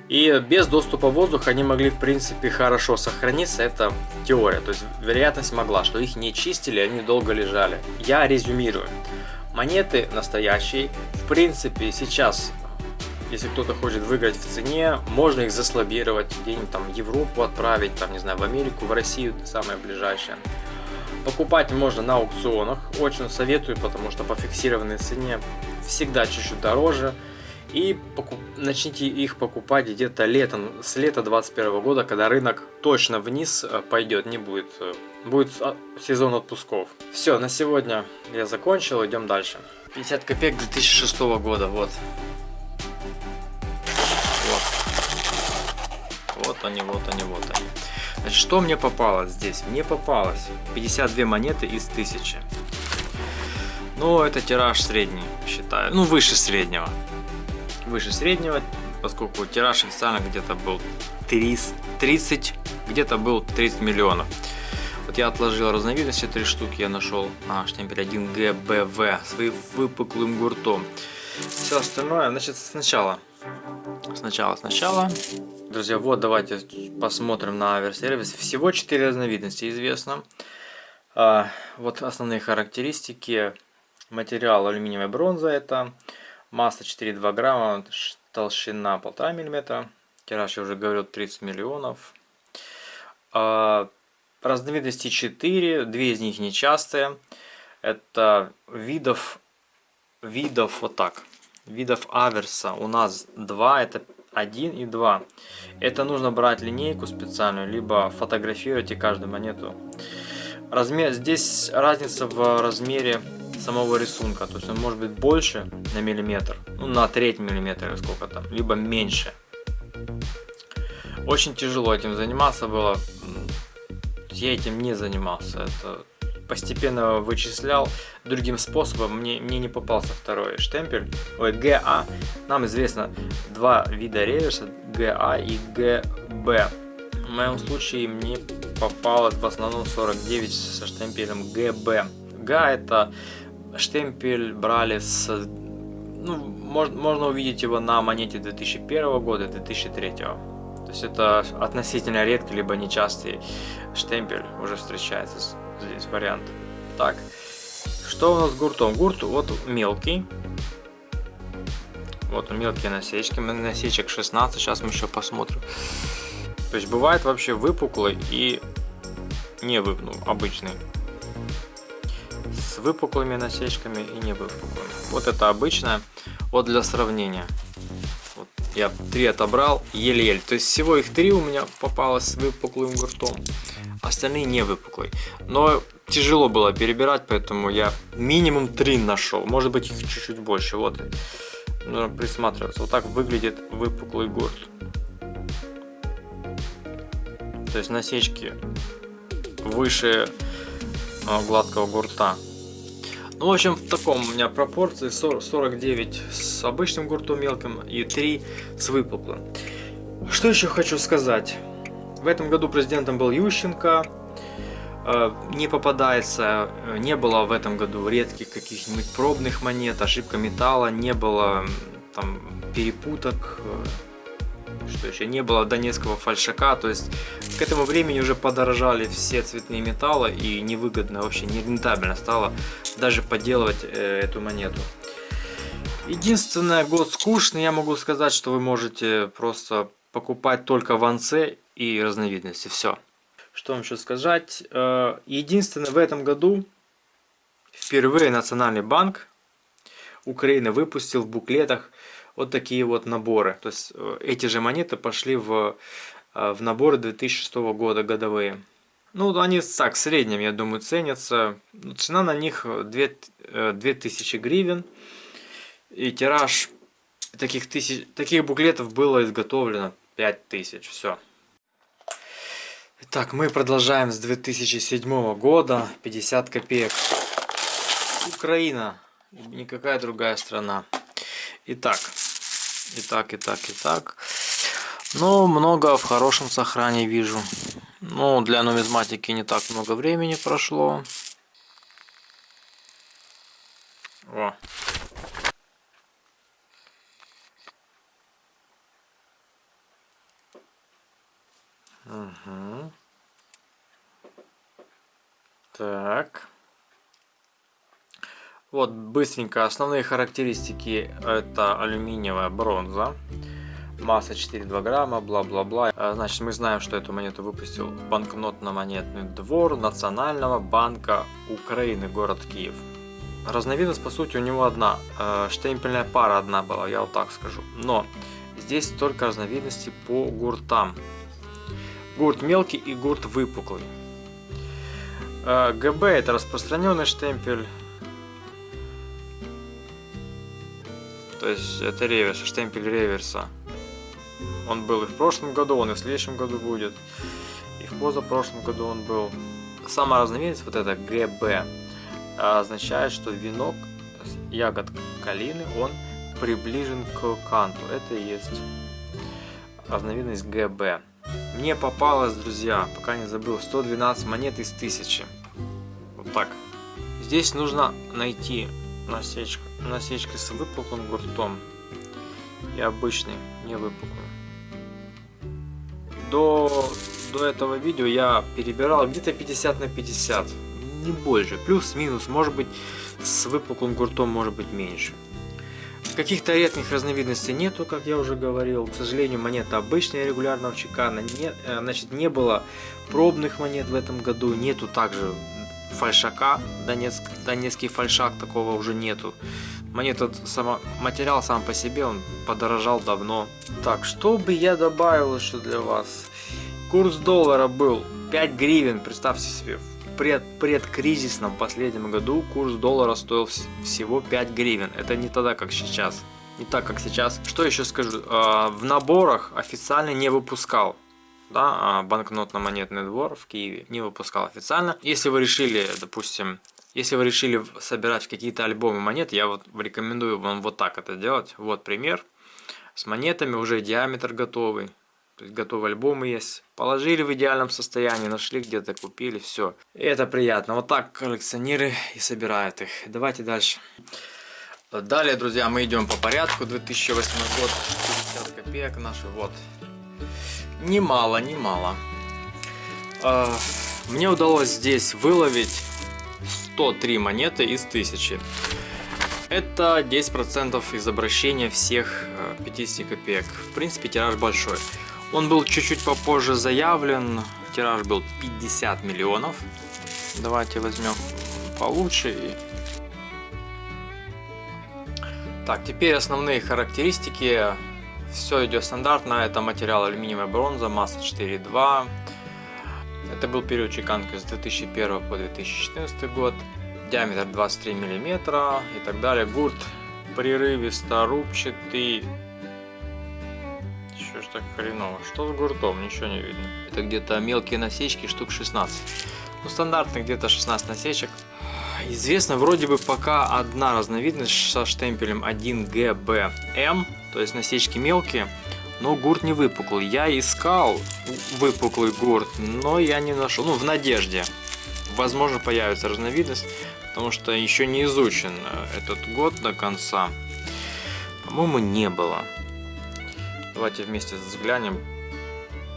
И без доступа воздуха они могли, в принципе, хорошо сохраниться. Это теория. То есть вероятность могла, что их не чистили, они долго лежали. Я резюмирую. Монеты настоящие. В принципе, сейчас, если кто-то хочет выиграть в цене, можно их заслабировать, где-нибудь там в Европу отправить, там, не знаю, в Америку, в Россию, самое ближайшее. Покупать можно на аукционах. Очень советую, потому что по фиксированной цене всегда чуть-чуть дороже. И покуп... начните их покупать где-то летом, с лета 21 года, когда рынок точно вниз э, пойдет, не будет. Э, будет а, сезон отпусков. Все, на сегодня я закончил, идем дальше. 50 копеек 2006 года. Вот. Вот они, вот они, вот они. Значит, что мне попалось здесь? Мне попалось 52 монеты из 1000. Ну, это тираж средний, считаю. Ну, выше среднего выше среднего, поскольку тираж официально где-то был 30, где-то был 30 миллионов. Вот я отложил разновидности, три штуки я нашел. А, штемпель 1 ГБВ с выпуклым гуртом. Все остальное, значит, сначала. Сначала, сначала. Друзья, вот давайте посмотрим на аверсервис. Всего 4 разновидности известно. А, вот основные характеристики. Материал алюминиевая бронза это Масса 4,2 грамма, толщина 1,5 мм. Тираж, я уже говорил, 30 миллионов. А, разновидности 4, две из них нечастые. Это видов, видов вот так, видов аверса у нас 2, это 1 и 2. Это нужно брать линейку специальную, либо фотографировать и каждую монету. Размер, здесь разница в размере самого рисунка. То есть он может быть больше на миллиметр, ну на треть миллиметра сколько там, либо меньше. Очень тяжело этим заниматься было. Я этим не занимался. Это постепенно вычислял другим способом. Мне, мне не попался второй штемпель. Ой, ГА. Нам известно два вида реверса. ГА и ГБ. В моем случае мне попалось в основном 49 со штемпелем ГБ. ГА это штемпель брали с... Ну, можно, можно увидеть его на монете 2001 года 2003. То есть это относительно редкий, либо нечастый штемпель уже встречается здесь вариант. Так, что у нас с гуртом? Гурт вот мелкий. Вот мелкие насечки, насечек 16, сейчас мы еще посмотрим. То есть бывает вообще выпуклый и не вы, ну, обычный с выпуклыми насечками и не выпуклыми. Вот это обычное. Вот для сравнения. Вот я три отобрал, еле-еле. То есть всего их три у меня попалось с выпуклым гуртом. Остальные не выпуклые. Но тяжело было перебирать, поэтому я минимум три нашел. Может быть их чуть-чуть больше. Вот. Нужно присматриваться. Вот так выглядит выпуклый гурт. То есть насечки выше а, гладкого гурта. Ну, в общем, в таком у меня пропорции 49 с обычным гуртом мелким и 3 с выпуклым. Что еще хочу сказать? В этом году президентом был Ющенко. Э, не попадается, э, не было в этом году редких каких-нибудь пробных монет, ошибка металла, не было там перепуток, э, что еще не было донецкого фальшака, то есть к этому времени уже подорожали все цветные металлы и невыгодно, вообще не рентабельно стало даже подделывать эту монету. Единственное, год скучный, я могу сказать, что вы можете просто покупать только ванце и разновидности, все. Что вам еще сказать? Э, единственное, в этом году впервые Национальный банк Украины выпустил в буклетах вот такие вот наборы. То есть э, эти же монеты пошли в, э, в наборы 2006 года годовые. Ну, они так, в среднем, я думаю, ценятся. Цена на них 2, 2000 э, гривен. И тираж таких, тысяч, таких буклетов было изготовлено 5000. Все. Итак, мы продолжаем с 2007 года. 50 копеек. Украина, никакая другая страна. Итак, итак, итак, итак. Ну, много в хорошем сохране вижу. Ну, для нумизматики не так много времени прошло. О. Угу. Так. Вот быстренько основные характеристики это алюминиевая бронза масса 4,2 грамма, бла-бла-бла. А, значит, мы знаем, что эту монету выпустил банкнотно-монетный двор Национального банка Украины, город Киев. Разновидность, по сути, у него одна. А, штемпельная пара одна была, я вот так скажу. Но здесь только разновидности по гуртам. Гурт мелкий и гурт выпуклый. А, ГБ это распространенный штемпель. То есть это реверс, штемпель реверса. Он был и в прошлом году, он и в следующем году будет. И в позапрошлом году он был. Сама разновидность, вот это ГБ, означает, что венок ягод калины, он приближен к канту. Это и есть разновидность ГБ. Мне попалось, друзья, пока не забыл, 112 монет из 1000. Вот так. Здесь нужно найти насечка, насечки с выпуклым гуртом и обычный, не выпуклый до, до этого видео я перебирал где-то 50 на 50, не больше, плюс-минус, может быть с выпуклым гуртом может быть меньше. Каких-то редких разновидностей нету, как я уже говорил. К сожалению, монета обычная регулярного чекана. Не, э, значит, не было пробных монет в этом году. Нету также фальшака. Донецк, донецкий фальшак такого уже нету. Монета, сама, материал сам по себе, он подорожал давно. Так, что бы я добавил еще для вас? Курс доллара был 5 гривен, представьте себе, пред, предкризисном последнем году курс доллара стоил всего 5 гривен. Это не тогда, как сейчас. Не так, как сейчас. Что еще скажу? А, в наборах официально не выпускал да, а банкнотно-монетный двор в Киеве не выпускал официально. Если вы решили, допустим, если вы решили собирать какие-то альбомы монет, я вот рекомендую вам вот так это делать. Вот пример. С монетами уже диаметр готовый. То есть готовые альбомы есть. Положили в идеальном состоянии, нашли где-то, купили, все. Это приятно. Вот так коллекционеры и собирают их. Давайте дальше. Далее, друзья, мы идем по порядку. 2008 год, 50 копеек наши. Вот. Немало, немало. А, мне удалось здесь выловить 103 монеты из 1000. Это 10% из обращения всех 50 э, копеек. В принципе, тираж большой. Он был чуть-чуть попозже заявлен. Тираж был 50 миллионов. Давайте возьмем получше. Так, теперь основные характеристики. Все идет стандартно. Это материал алюминиевая бронза, масса 4,2. Это был период чеканки с 2001 по 2014 год. Диаметр 23 мм и так далее. Гурт прерывисто рубчатый. Так хреново? Что с гуртом? Ничего не видно. Это где-то мелкие насечки, штук 16. Ну, стандартных где-то 16 насечек. Известно вроде бы пока одна разновидность со штемпелем 1GBM, то есть насечки мелкие но гурт не выпуклый. Я искал выпуклый гурт, но я не нашел. Ну, в надежде. Возможно, появится разновидность, потому что еще не изучен э, этот год до конца. По-моему, не было. Давайте вместе взглянем.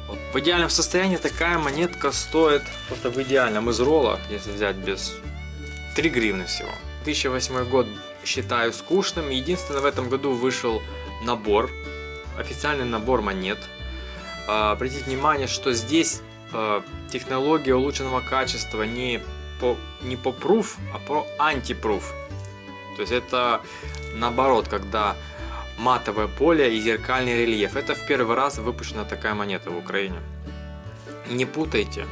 Вот. В идеальном состоянии такая монетка стоит, просто в идеальном из ролла, если взять без 3 гривны всего. 2008 год считаю скучным. Единственное, в этом году вышел набор официальный набор монет. А, обратите внимание, что здесь а, технология улучшенного качества не по, не по proof, а по anti-proof. То есть это наоборот, когда матовое поле и зеркальный рельеф. Это в первый раз выпущена такая монета в Украине. Не путайте.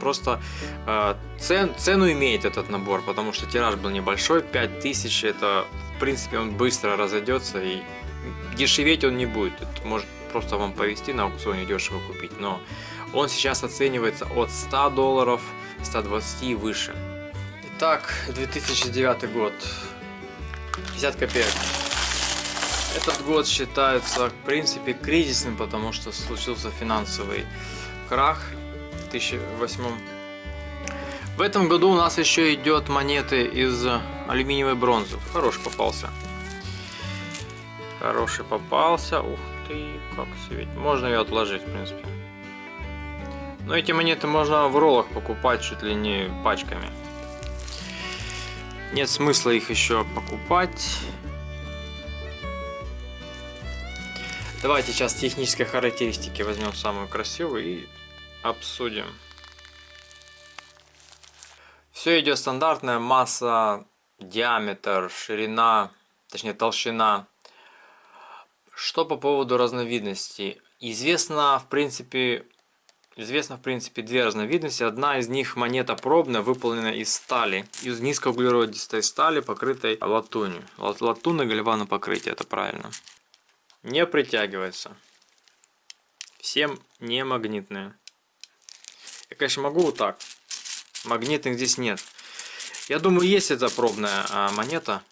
Просто э, цен, цену имеет этот набор, потому что тираж был небольшой, 5000, это в принципе он быстро разойдется и дешеветь он не будет. Это может просто вам повезти на аукционе дешево купить. Но он сейчас оценивается от 100 долларов, 120 и выше. Так, 2009 год. 50 копеек. Этот год считается, в принципе, кризисным, потому что случился финансовый крах в 2008 В этом году у нас еще идет монеты из алюминиевой бронзы. Хороший попался. Хороший попался. Ух ты, как светит. Можно ее отложить, в принципе. Но эти монеты можно в роллах покупать чуть ли не пачками. Нет смысла их еще покупать. Давайте сейчас технические характеристики возьмем самую красивую и обсудим. Все идет стандартная масса, диаметр, ширина, точнее толщина. Что по поводу разновидностей? Известно, в принципе, Известно, в принципе, две разновидности. Одна из них монета пробная, выполнена из стали. Из низкоуглеродистой стали, покрытой латунью. Латунно-гальвано покрытие, это правильно. Не притягивается. Всем не магнитные. Я, конечно, могу вот так. Магнитных здесь нет. Я думаю, есть эта пробная а, монета,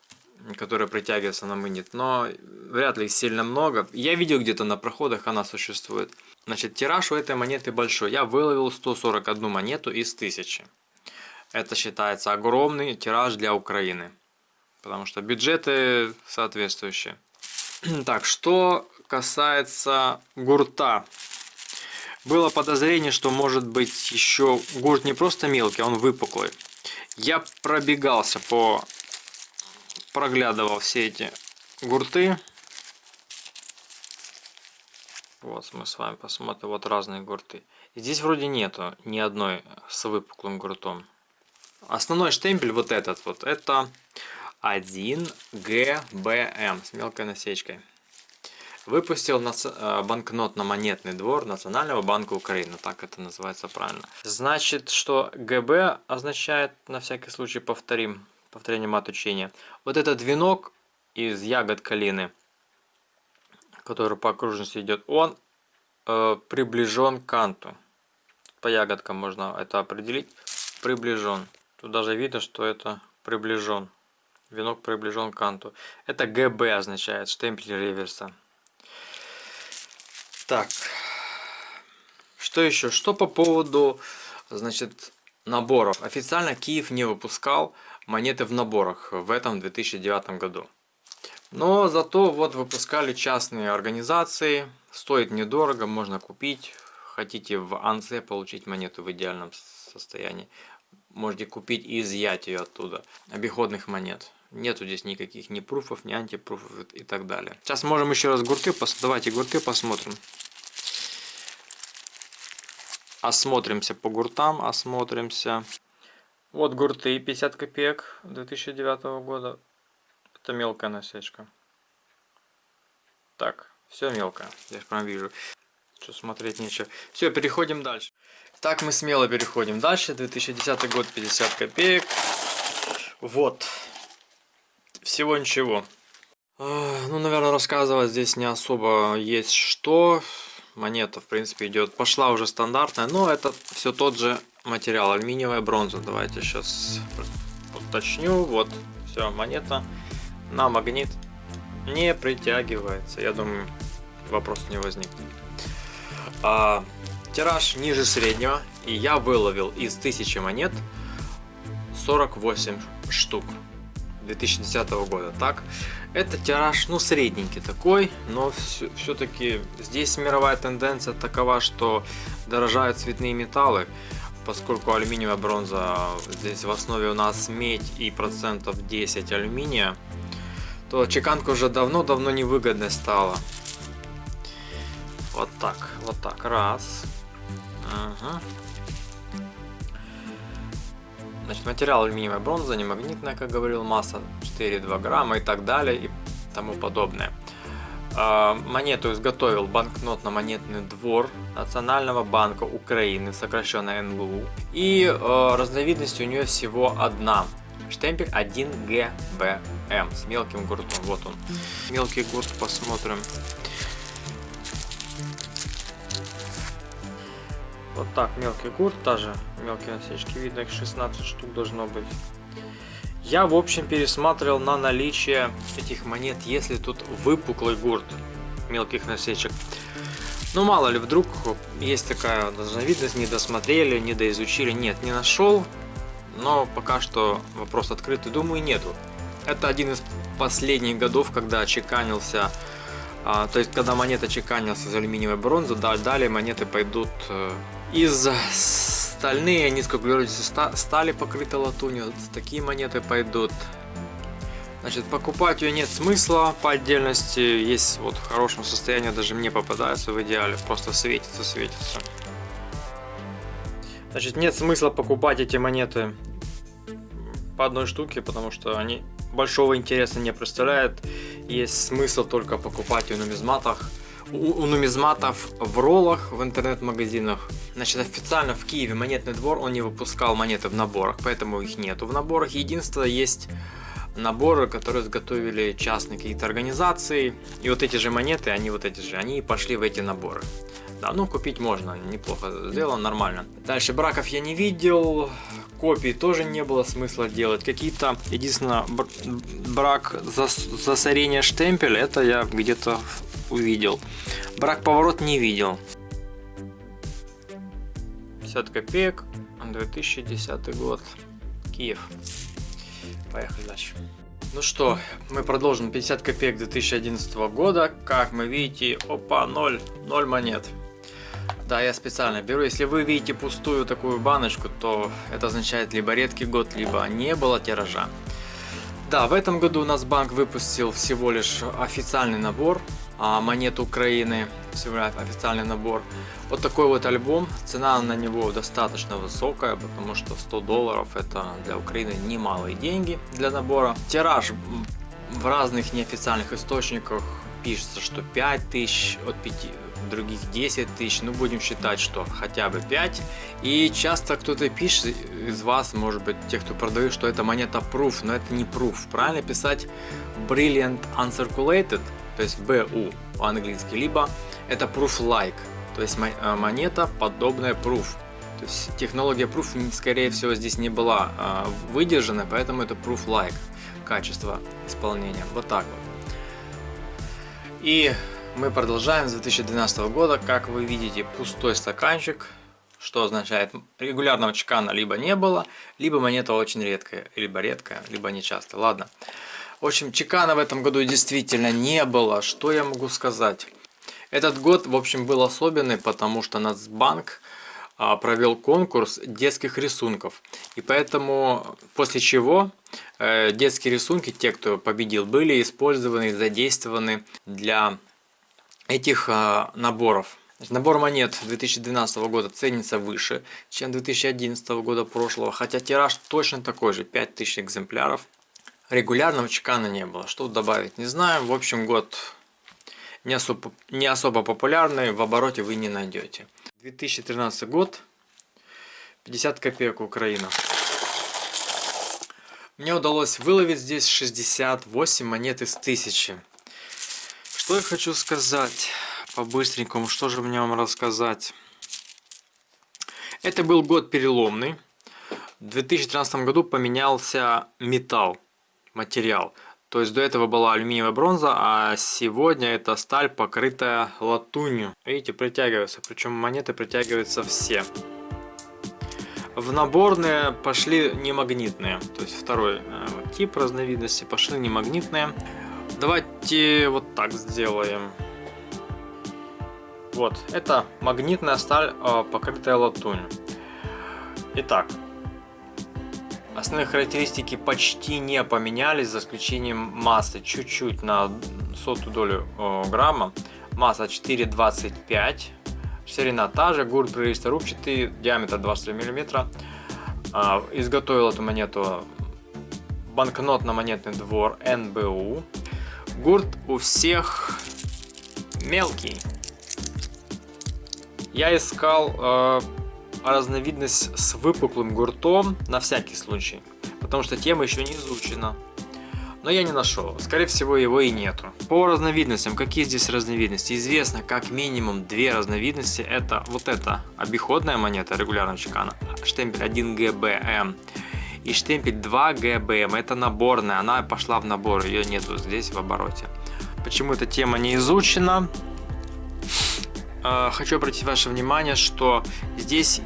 которая притягивается на магнит, но вряд ли их сильно много. Я видел где-то на проходах она существует. Значит, тираж у этой монеты большой. Я выловил 141 монету из 1000. Это считается огромный тираж для Украины. Потому что бюджеты соответствующие. Так, что касается гурта. Было подозрение, что может быть еще гурт не просто мелкий, а он выпуклый. Я пробегался по... Проглядывал все эти гурты. Вот мы с вами посмотрим вот разные гурты. Здесь вроде нету ни одной с выпуклым гуртом. Основной штемпель вот этот вот, это 1 ГБМ с мелкой насечкой. Выпустил э, банкнотно-монетный двор Национального банка Украины, так это называется правильно. Значит, что ГБ означает, на всякий случай повторим, повторением от учения. Вот этот венок из ягод калины – который по окружности идет, он э, приближен к канту. По ягодкам можно это определить. Приближен. Тут даже видно, что это приближен. Венок приближен к канту. Это ГБ означает, штемпель реверса. Так. Что еще? Что по поводу, значит, наборов. Официально Киев не выпускал монеты в наборах в этом 2009 году. Но зато вот выпускали частные организации, стоит недорого, можно купить. Хотите в АНСЕ получить монету в идеальном состоянии, можете купить и изъять ее оттуда, обиходных монет. Нету здесь никаких ни пруфов, ни антипруфов и так далее. Сейчас можем еще раз гурты, давайте гурты посмотрим. Осмотримся по гуртам, осмотримся. Вот гурты 50 копеек 2009 года. Это мелкая насечка. Так, все мелко. Я прям вижу. Что смотреть нечего. Все, переходим дальше. Так, мы смело переходим дальше. 2010 год, 50 копеек. Вот. Всего ничего. Ну, наверное, рассказывать здесь не особо есть что. Монета, в принципе, идет. Пошла уже стандартная, но это все тот же материал. Алюминиевая бронза. Давайте сейчас уточню. Вот, все, монета на магнит не притягивается. Я думаю, вопрос не возникнет. А, тираж ниже среднего. И я выловил из 1000 монет 48 штук 2010 года. Так, это тираж, ну, средненький такой, но все-таки здесь мировая тенденция такова, что дорожают цветные металлы, поскольку алюминиевая бронза, здесь в основе у нас медь и процентов 10 алюминия, то чеканка уже давно-давно невыгодной стала. Вот так, вот так, раз. Ага. Значит, материал алюминиевая бронза, не магнитная, как говорил, масса 4,2 грамма и так далее и тому подобное. А, монету изготовил банкнотно-монетный двор Национального банка Украины, сокращенно НБУ. И э, разновидность у нее всего одна – Штемпель 1ГБМ с мелким гуртом. Вот он. Мелкий гурт посмотрим. Вот так, мелкий гурт, даже мелкие насечки, видно их 16 штук должно быть. Я, в общем, пересматривал на наличие этих монет, если тут выпуклый гурт мелких насечек. Ну, мало ли, вдруг есть такая разновидность, не досмотрели, не доизучили. Нет, не нашел, но пока что вопрос открытый, думаю, нету. Это один из последних годов, когда чеканился, а, то есть когда монета чеканился из алюминиевой бронзы, да, далее монеты пойдут э, из стальные, низкоуглеродистые стали покрыты латунью, такие монеты пойдут Значит, покупать ее нет смысла по отдельности. Есть вот в хорошем состоянии, даже мне попадается в идеале. Просто светится, светится. Значит, нет смысла покупать эти монеты по одной штуке, потому что они большого интереса не представляют. Есть смысл только покупать у нумизматах. У, у нумизматов в роллах в интернет-магазинах. Значит, официально в Киеве монетный двор, он не выпускал монеты в наборах, поэтому их нету в наборах. Единственное, есть наборы, которые изготовили частные какие-то организации. И вот эти же монеты, они вот эти же, они пошли в эти наборы. Да, ну купить можно, неплохо сделано, нормально. Дальше браков я не видел, копий тоже не было смысла делать. Какие-то, единственное, брак засорения штемпеля, это я где-то увидел. Брак поворот не видел. 50 копеек, 2010 год, Киев. Поехали дальше. Ну что, мы продолжим 50 копеек 2011 года. Как мы видите, опа, 0, 0 монет. Да, я специально беру. Если вы видите пустую такую баночку, то это означает либо редкий год, либо не было тиража. Да, в этом году у нас банк выпустил всего лишь официальный набор монет Украины, лишь официальный набор. Вот такой вот альбом, цена на него достаточно высокая, потому что 100 долларов это для Украины немалые деньги для набора. Тираж в разных неофициальных источниках пишется, что 5 тысяч, от 5, других 10 тысяч, ну будем считать, что хотя бы 5. И часто кто-то пишет из вас, может быть, тех, кто продает, что это монета proof, но это не proof. Правильно писать Brilliant Uncirculated, то есть BU по-английски, либо это proof like, то есть э, монета подобная proof. То есть технология proof, скорее всего, здесь не была э, выдержана, поэтому это proof like качество исполнения. Вот так вот. И мы продолжаем с 2012 года. Как вы видите, пустой стаканчик, что означает регулярного чекана либо не было, либо монета очень редкая, либо редкая, либо нечастая. Ладно. В общем, чекана в этом году действительно не было. Что я могу сказать? Этот год, в общем, был особенный, потому что Нацбанк а, провел конкурс детских рисунков. И поэтому, после чего э, детские рисунки, те, кто победил, были использованы, задействованы для этих а, наборов. Набор монет 2012 года ценится выше, чем 2011 года прошлого, хотя тираж точно такой же, 5000 экземпляров. Регулярного чекана не было, что добавить не знаю. В общем, год не особо, не особо популярный, в обороте вы не найдете. 2013 год, 50 копеек Украина. Мне удалось выловить здесь 68 монет из 1000. Что я хочу сказать по-быстренькому, что же мне вам рассказать. Это был год переломный. В 2013 году поменялся металл, материал. То есть до этого была алюминиевая бронза, а сегодня это сталь, покрытая латунью. Видите, притягиваются, причем монеты притягиваются все. В наборные пошли немагнитные, то есть второй э, тип разновидности пошли немагнитные. Давайте вот так сделаем. Вот, это магнитная сталь, э, покрытая латунью. Итак, основные характеристики почти не поменялись, за исключением массы чуть-чуть на сотую долю э, грамма. Масса 4,25, ширина та же, гурт прористорубчатый, диаметр 23 мм. Э, изготовил эту монету банкнотно-монетный двор НБУ. Гурт у всех мелкий. Я искал э, разновидность с выпуклым гуртом на всякий случай, потому что тема еще не изучена. Но я не нашел, скорее всего его и нету. По разновидностям, какие здесь разновидности? Известно как минимум две разновидности. Это вот эта обиходная монета регулярного чекана, штемпель 1ГБМ и штемпель 2 ГБМ. Это наборная, она пошла в набор, ее нету здесь в обороте. Почему эта тема не изучена? А, хочу обратить ваше внимание, что здесь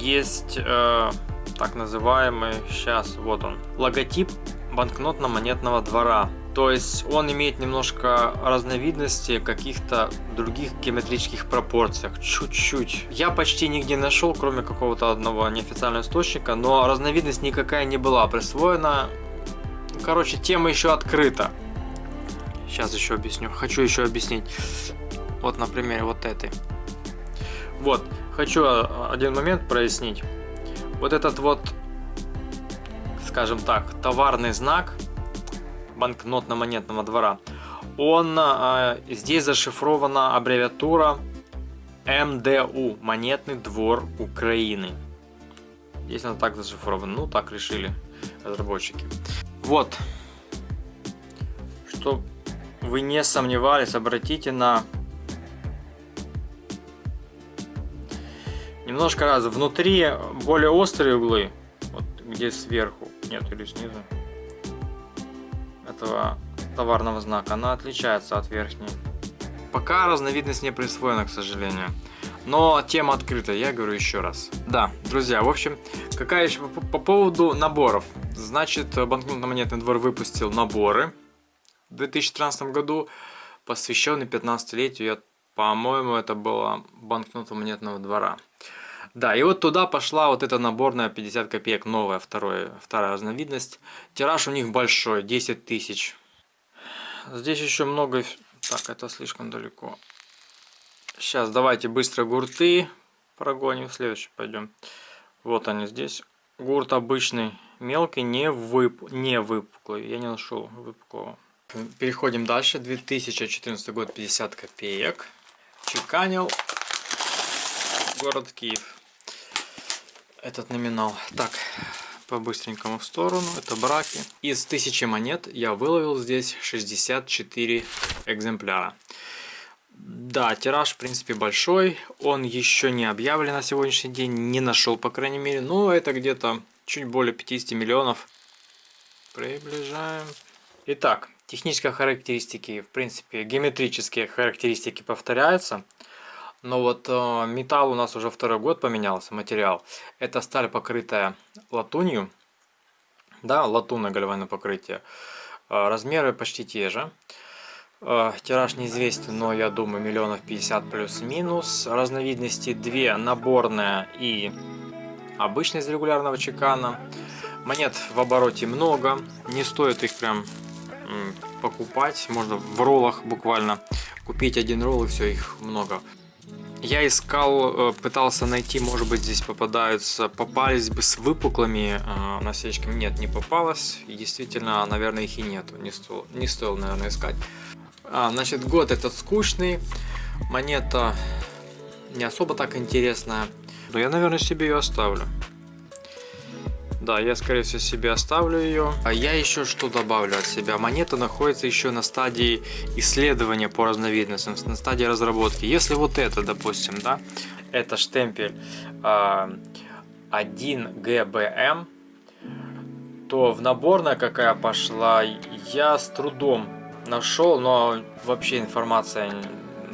есть э, так называемый, сейчас вот он, логотип банкнотно-монетного двора. То есть он имеет немножко разновидности каких-то других геометрических пропорциях, чуть-чуть. Я почти нигде нашел, кроме какого-то одного неофициального источника, но разновидность никакая не была присвоена. Короче, тема еще открыта. Сейчас еще объясню. Хочу еще объяснить. Вот на примере вот этой. Вот, хочу а, один момент прояснить. Вот этот вот, скажем так, товарный знак банкнотно-монетного двора, он э, здесь зашифрована аббревиатура МДУ, Монетный двор Украины. Здесь она так зашифрована, ну так решили разработчики. Вот, что вы не сомневались, обратите на немножко раз внутри более острые углы, вот где сверху, нет или снизу этого товарного знака, она отличается от верхней. Пока разновидность не присвоена, к сожалению. Но тема открыта, я говорю еще раз. Да, друзья, в общем, какая еще по, по поводу наборов. Значит, банкнотно-монетный двор выпустил наборы в 2013 году, посвященный 15-летию, по-моему, это было банкнота-монетного двора. Да, и вот туда пошла вот эта наборная 50 копеек, новая, вторая, вторая разновидность. Тираж у них большой, 10 тысяч. Здесь еще много... Так, это слишком далеко. Сейчас давайте быстро гурты прогоним. Следующий пойдем. Вот они здесь. Гурт обычный, мелкий, не, вып... не выпуклый. Я не нашел выпуклого. Переходим дальше. 2014 год, 50 копеек. Чеканил. Город Киев этот номинал. Так, по-быстренькому в сторону. Это браки. Из 1000 монет я выловил здесь 64 экземпляра. Да, тираж в принципе большой. Он еще не объявлен на сегодняшний день. Не нашел, по крайней мере. Но это где-то чуть более 50 миллионов. Приближаем. Итак, технические характеристики, в принципе, геометрические характеристики повторяются. Но вот э, металл у нас уже второй год поменялся, материал. Это сталь, покрытая латунью. Да, латунное гальванное покрытие. Э, размеры почти те же. Э, тираж неизвестен, но я думаю миллионов 50 плюс-минус. Разновидности две, наборная и обычная из регулярного чекана. Монет в обороте много, не стоит их прям покупать, можно в роллах буквально купить один ролл и все, их много. Я искал, э, пытался найти, может быть здесь попадаются, попались бы с выпуклыми э, насечками. Нет, не попалось. И действительно, наверное, их и нету. Не стоило, не стоило наверное, искать. А, значит, год этот скучный. Монета не особо так интересная. Но я, наверное, себе ее оставлю. Да, я скорее всего себе оставлю ее. А я еще что добавлю от себя. Монета находится еще на стадии исследования по разновидностям, на стадии разработки. Если вот это, допустим, да, это штемпель э, 1 GBM, то в наборная какая пошла, я с трудом нашел, но вообще информация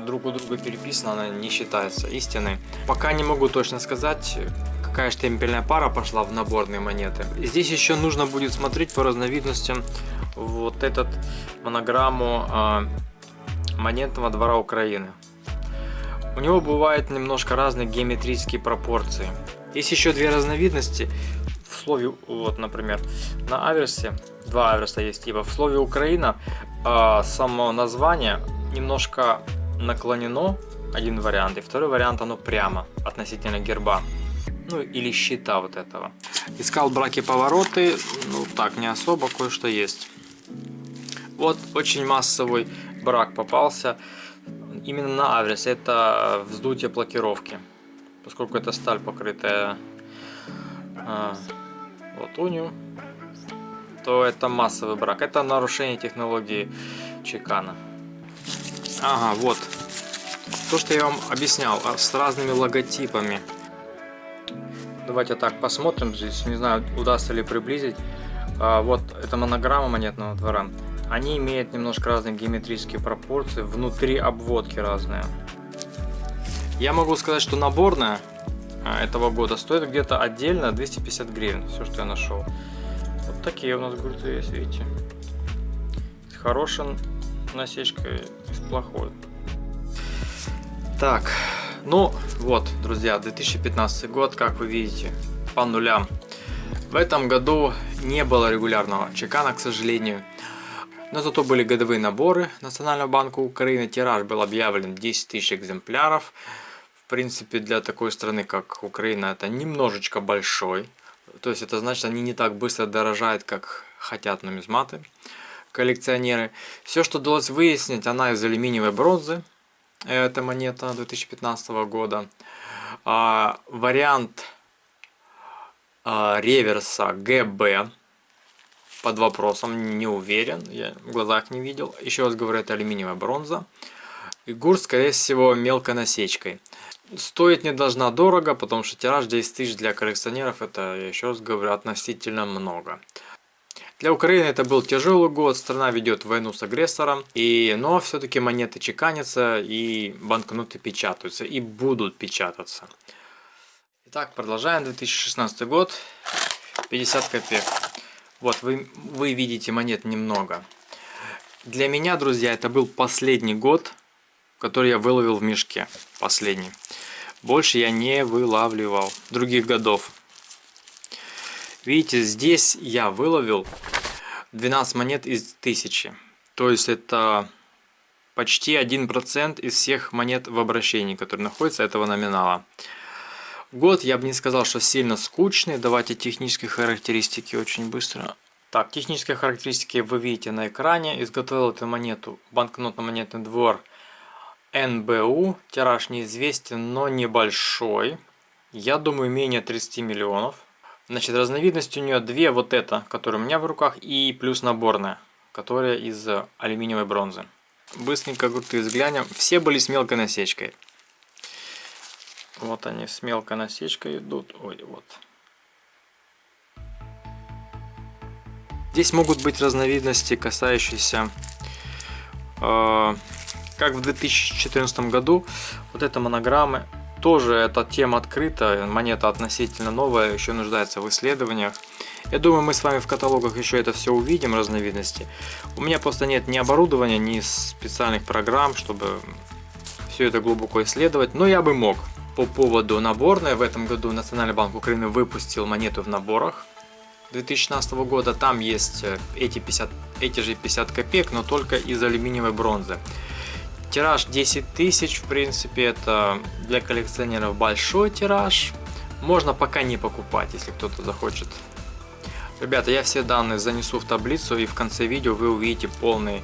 друг у друга переписана, она не считается истиной. Пока не могу точно сказать, какая штемпельная пара пошла в наборные монеты. Здесь еще нужно будет смотреть по разновидностям вот этот монограмму э, монетного двора Украины. У него бывают немножко разные геометрические пропорции. Есть еще две разновидности. В слове, вот, например, на аверсе, два аверса есть типа. В слове Украина э, само название немножко наклонено, один вариант, и второй вариант оно прямо относительно герба ну или щита вот этого. Искал браки-повороты, ну так, не особо, кое-что есть. Вот очень массовый брак попался, именно на Аврис, это вздутие блокировки, поскольку это сталь, покрытая а, латунью, то это массовый брак, это нарушение технологии чекана. Ага, вот, то, что я вам объяснял, а, с разными логотипами Давайте так посмотрим здесь. Не знаю, удастся ли приблизить. А, вот это монограмма монетного двора. Они имеют немножко разные геометрические пропорции. Внутри обводки разные. Я могу сказать, что наборная а, этого года стоит где-то отдельно 250 гривен. Все, что я нашел. Вот такие у нас грузы есть, видите. С хорошей насечкой плохой. Так, ну вот, друзья, 2015 год, как вы видите, по нулям. В этом году не было регулярного чекана, к сожалению. Но зато были годовые наборы Национального банка Украины. Тираж был объявлен 10 тысяч экземпляров. В принципе, для такой страны, как Украина, это немножечко большой. То есть это значит, они не так быстро дорожают, как хотят нумизматы, коллекционеры. Все, что удалось выяснить, она из алюминиевой бронзы. Это монета 2015 года. А, вариант а, реверса ГБ под вопросом, не уверен, я в глазах не видел. Еще раз говорю, это алюминиевая бронза. И гурт, скорее всего, мелкой насечкой. Стоить не должна дорого, потому что тираж 10 тысяч для коллекционеров, это, еще раз говорю, относительно много. Для Украины это был тяжелый год, страна ведет войну с агрессором, и, но все-таки монеты чеканятся и банкноты печатаются, и будут печататься. Итак, продолжаем. 2016 год, 50 копеек. Вот, вы, вы видите монет немного. Для меня, друзья, это был последний год, который я выловил в мешке. Последний. Больше я не вылавливал других годов. Видите, здесь я выловил 12 монет из 1000. То есть это почти 1% из всех монет в обращении, которые находятся этого номинала. Год я бы не сказал, что сильно скучный. Давайте технические характеристики очень быстро. Так, технические характеристики вы видите на экране. Изготовил эту монету банкнотно-монетный двор НБУ. Тираж неизвестен, но небольшой. Я думаю, менее 30 миллионов. Значит, разновидность у нее две. Вот эта, которая у меня в руках, и плюс наборная, которая из алюминиевой бронзы. Быстренько крутые взглянем. Все были с мелкой насечкой. Вот они с мелкой насечкой идут. Ой, вот. Здесь могут быть разновидности, касающиеся, э, как в 2014 году, вот это монограммы. Тоже эта тема открыта, монета относительно новая, еще нуждается в исследованиях. Я думаю, мы с вами в каталогах еще это все увидим, разновидности. У меня просто нет ни оборудования, ни специальных программ, чтобы все это глубоко исследовать, но я бы мог по поводу наборной. В этом году Национальный банк Украины выпустил монету в наборах 2016 года. Там есть э, эти, 50, эти же 50 копеек, но только из алюминиевой бронзы. Тираж 10 тысяч, в принципе, это для коллекционеров большой тираж. Можно пока не покупать, если кто-то захочет. Ребята, я все данные занесу в таблицу и в конце видео вы увидите полный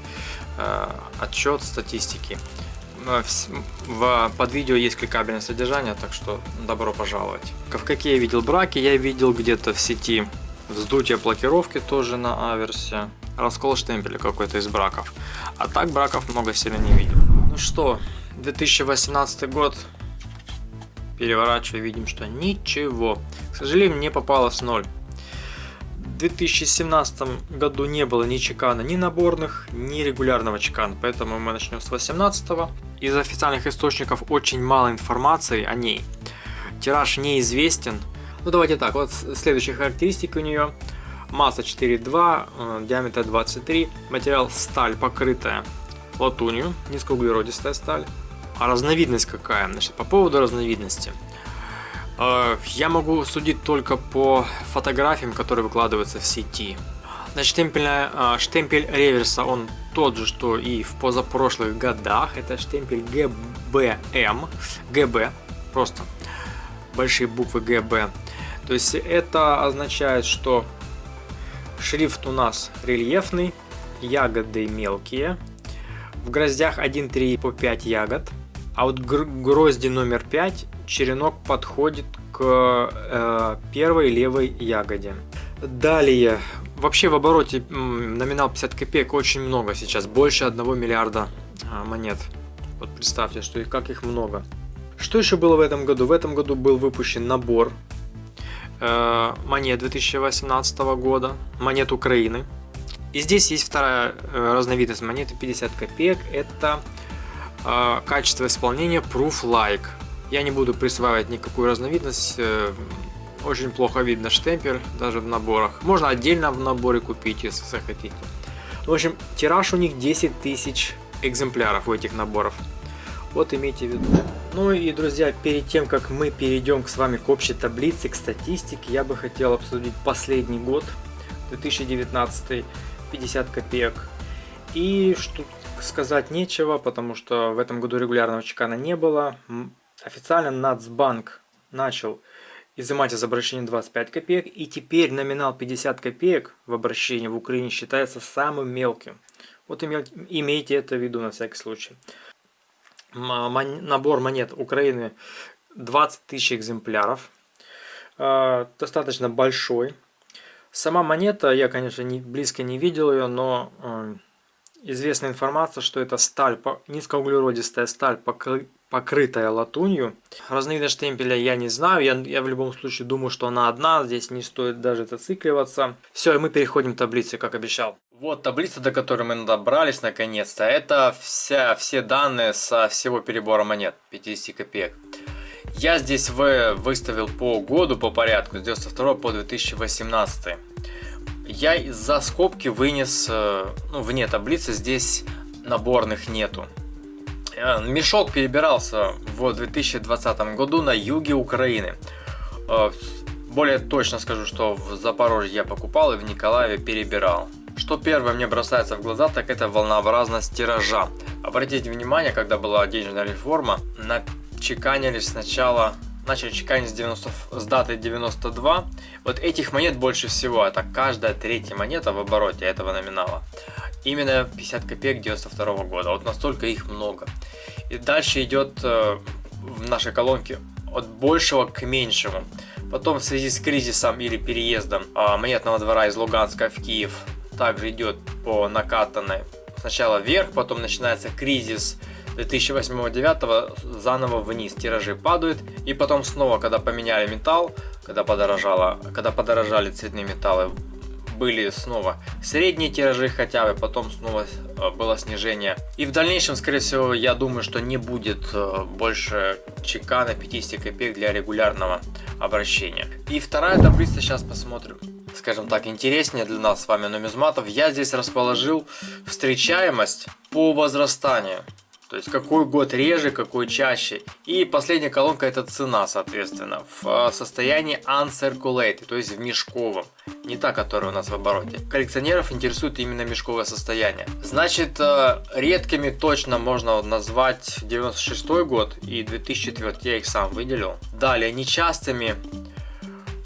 э, отчет статистики. Э, в, под видео есть кликабельное содержание, так что добро пожаловать. В какие я видел браки, я видел где-то в сети вздутие блокировки тоже на аверсе, раскол штемпеля какой-то из браков. А так браков много сильно не видел. Ну что, 2018 год, переворачивая, видим, что ничего. К сожалению, мне попалось 0. В 2017 году не было ни чекана, ни наборных, ни регулярного чекана, поэтому мы начнем с 2018. Из официальных источников очень мало информации о ней. Тираж неизвестен. Ну давайте так, вот следующие характеристики у нее. Масса 4,2, э, диаметр 23, материал сталь покрытая латунью, низкоуглеродистая сталь. А разновидность какая? Значит, по поводу разновидности. Э, я могу судить только по фотографиям, которые выкладываются в сети. Значит, штемпельная, э, штемпель реверса, он тот же, что и в позапрошлых годах. Это штемпель ГБМ, ГБ, просто большие буквы ГБ. То есть это означает, что шрифт у нас рельефный, ягоды мелкие. В гроздях 1-3 по 5 ягод. А вот грозди номер 5 черенок подходит к э, первой левой ягоде. Далее, вообще в обороте номинал 50 копеек очень много сейчас, больше 1 миллиарда а, монет. Вот представьте, что и как их много. Что еще было в этом году? В этом году был выпущен набор э, монет 2018 года, монет Украины. И здесь есть вторая э, разновидность монеты 50 копеек. Это э, качество исполнения Proof Like. Я не буду присваивать никакую разновидность. Э, очень плохо видно штемпель даже в наборах. Можно отдельно в наборе купить, если захотите. В общем, тираж у них 10 тысяч экземпляров у этих наборов. Вот имейте в виду. Ну и, друзья, перед тем, как мы перейдем с вами к общей таблице, к статистике, я бы хотел обсудить последний год, 2019, 50 копеек. И что сказать нечего, потому что в этом году регулярного чекана не было. Официально Нацбанк начал изымать из обращения 25 копеек, и теперь номинал 50 копеек в обращении в Украине считается самым мелким. Вот имейте это в виду на всякий случай набор монет Украины 20 тысяч экземпляров. А, достаточно большой. Сама монета, я, конечно, не, близко не видел ее, но э, известна информация, что это сталь, низкоуглеродистая сталь, покрытая латунью. Разновидность штемпеля я не знаю, я, я в любом случае думаю, что она одна, здесь не стоит даже зацикливаться. Все, и мы переходим к таблице, как обещал. Вот таблица, до которой мы добрались наконец-то. Это вся, все данные со всего перебора монет 50 копеек. Я здесь выставил по году по порядку, с 92 по 2018. Я из-за скобки вынес, э, ну, вне таблицы, здесь наборных нету. Э, мешок перебирался в 2020 году на юге Украины. Э, более точно скажу, что в Запорожье я покупал и в Николаеве перебирал. Что первое мне бросается в глаза, так это волнообразность тиража. Обратите внимание, когда была денежная реформа, начеканились сначала начали чеканить с, 90, с даты 92. Вот этих монет больше всего, это каждая третья монета в обороте этого номинала. Именно 50 копеек 92 года, вот настолько их много. И дальше идет э, в нашей колонке от большего к меньшему. Потом в связи с кризисом или переездом а, монетного двора из Луганска в Киев также идет по накатанной. Сначала вверх, потом начинается кризис 2008-2009 заново вниз, тиражи падают, и потом снова, когда поменяли металл, когда подорожало, когда подорожали цветные металлы, были снова средние тиражи хотя бы, потом снова э, было снижение. И в дальнейшем, скорее всего, я думаю, что не будет э, больше чека на 50 копеек для регулярного обращения. И вторая таблица, сейчас посмотрим скажем так, интереснее для нас с вами нумизматов, я здесь расположил встречаемость по возрастанию. То есть какой год реже, какой чаще. И последняя колонка это цена, соответственно, в э, состоянии uncirculated, то есть в мешковом. Не та, которая у нас в обороте. Коллекционеров интересует именно мешковое состояние. Значит, э, редкими точно можно назвать 96 год и 2004, я их сам выделил. Далее, нечастыми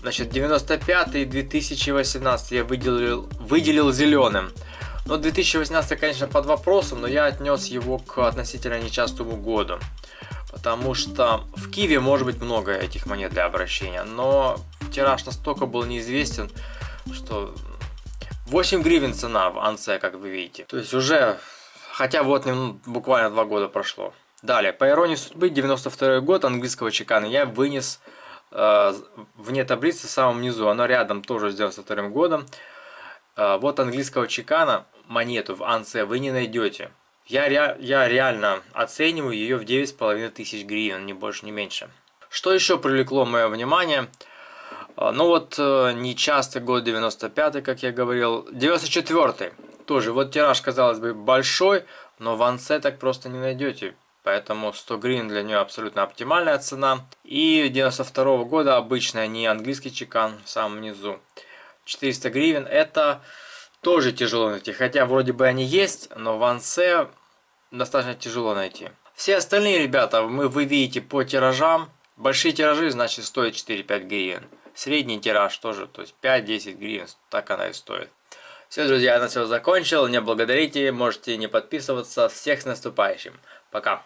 Значит, 95 и 2018 я выделил, выделил зеленым. Но 2018, конечно, под вопросом, но я отнес его к относительно нечастому году. Потому что в Киеве может быть много этих монет для обращения, но тираж настолько был неизвестен, что 8 гривен цена в Анце, как вы видите. То есть уже, хотя вот ну, буквально 2 года прошло. Далее, по иронии судьбы, 92 год английского чекана я вынес э, вне таблицы в самом низу. Оно рядом тоже с 92 годом. Э, вот английского чекана монету в Анце вы не найдете. Я, ре, я реально оцениваю ее в 9,5 тысяч гривен, ни больше, ни меньше. Что еще привлекло мое внимание? А, ну вот, э, нечастый год 95 как я говорил. 94 тоже. Вот тираж, казалось бы, большой, но в Анце так просто не найдете. Поэтому 100 гривен для нее абсолютно оптимальная цена. И 92 года обычная, не английский чекан в самом низу. 400 гривен это тоже тяжело найти. Хотя вроде бы они есть, но в Ансе достаточно тяжело найти. Все остальные ребята, мы, вы видите по тиражам. Большие тиражи, значит, стоят 4-5 гривен. Средний тираж тоже, то есть 5-10 гривен, так она и стоит. Все, друзья, на все закончил. Не благодарите, можете не подписываться. Всех с наступающим. Пока.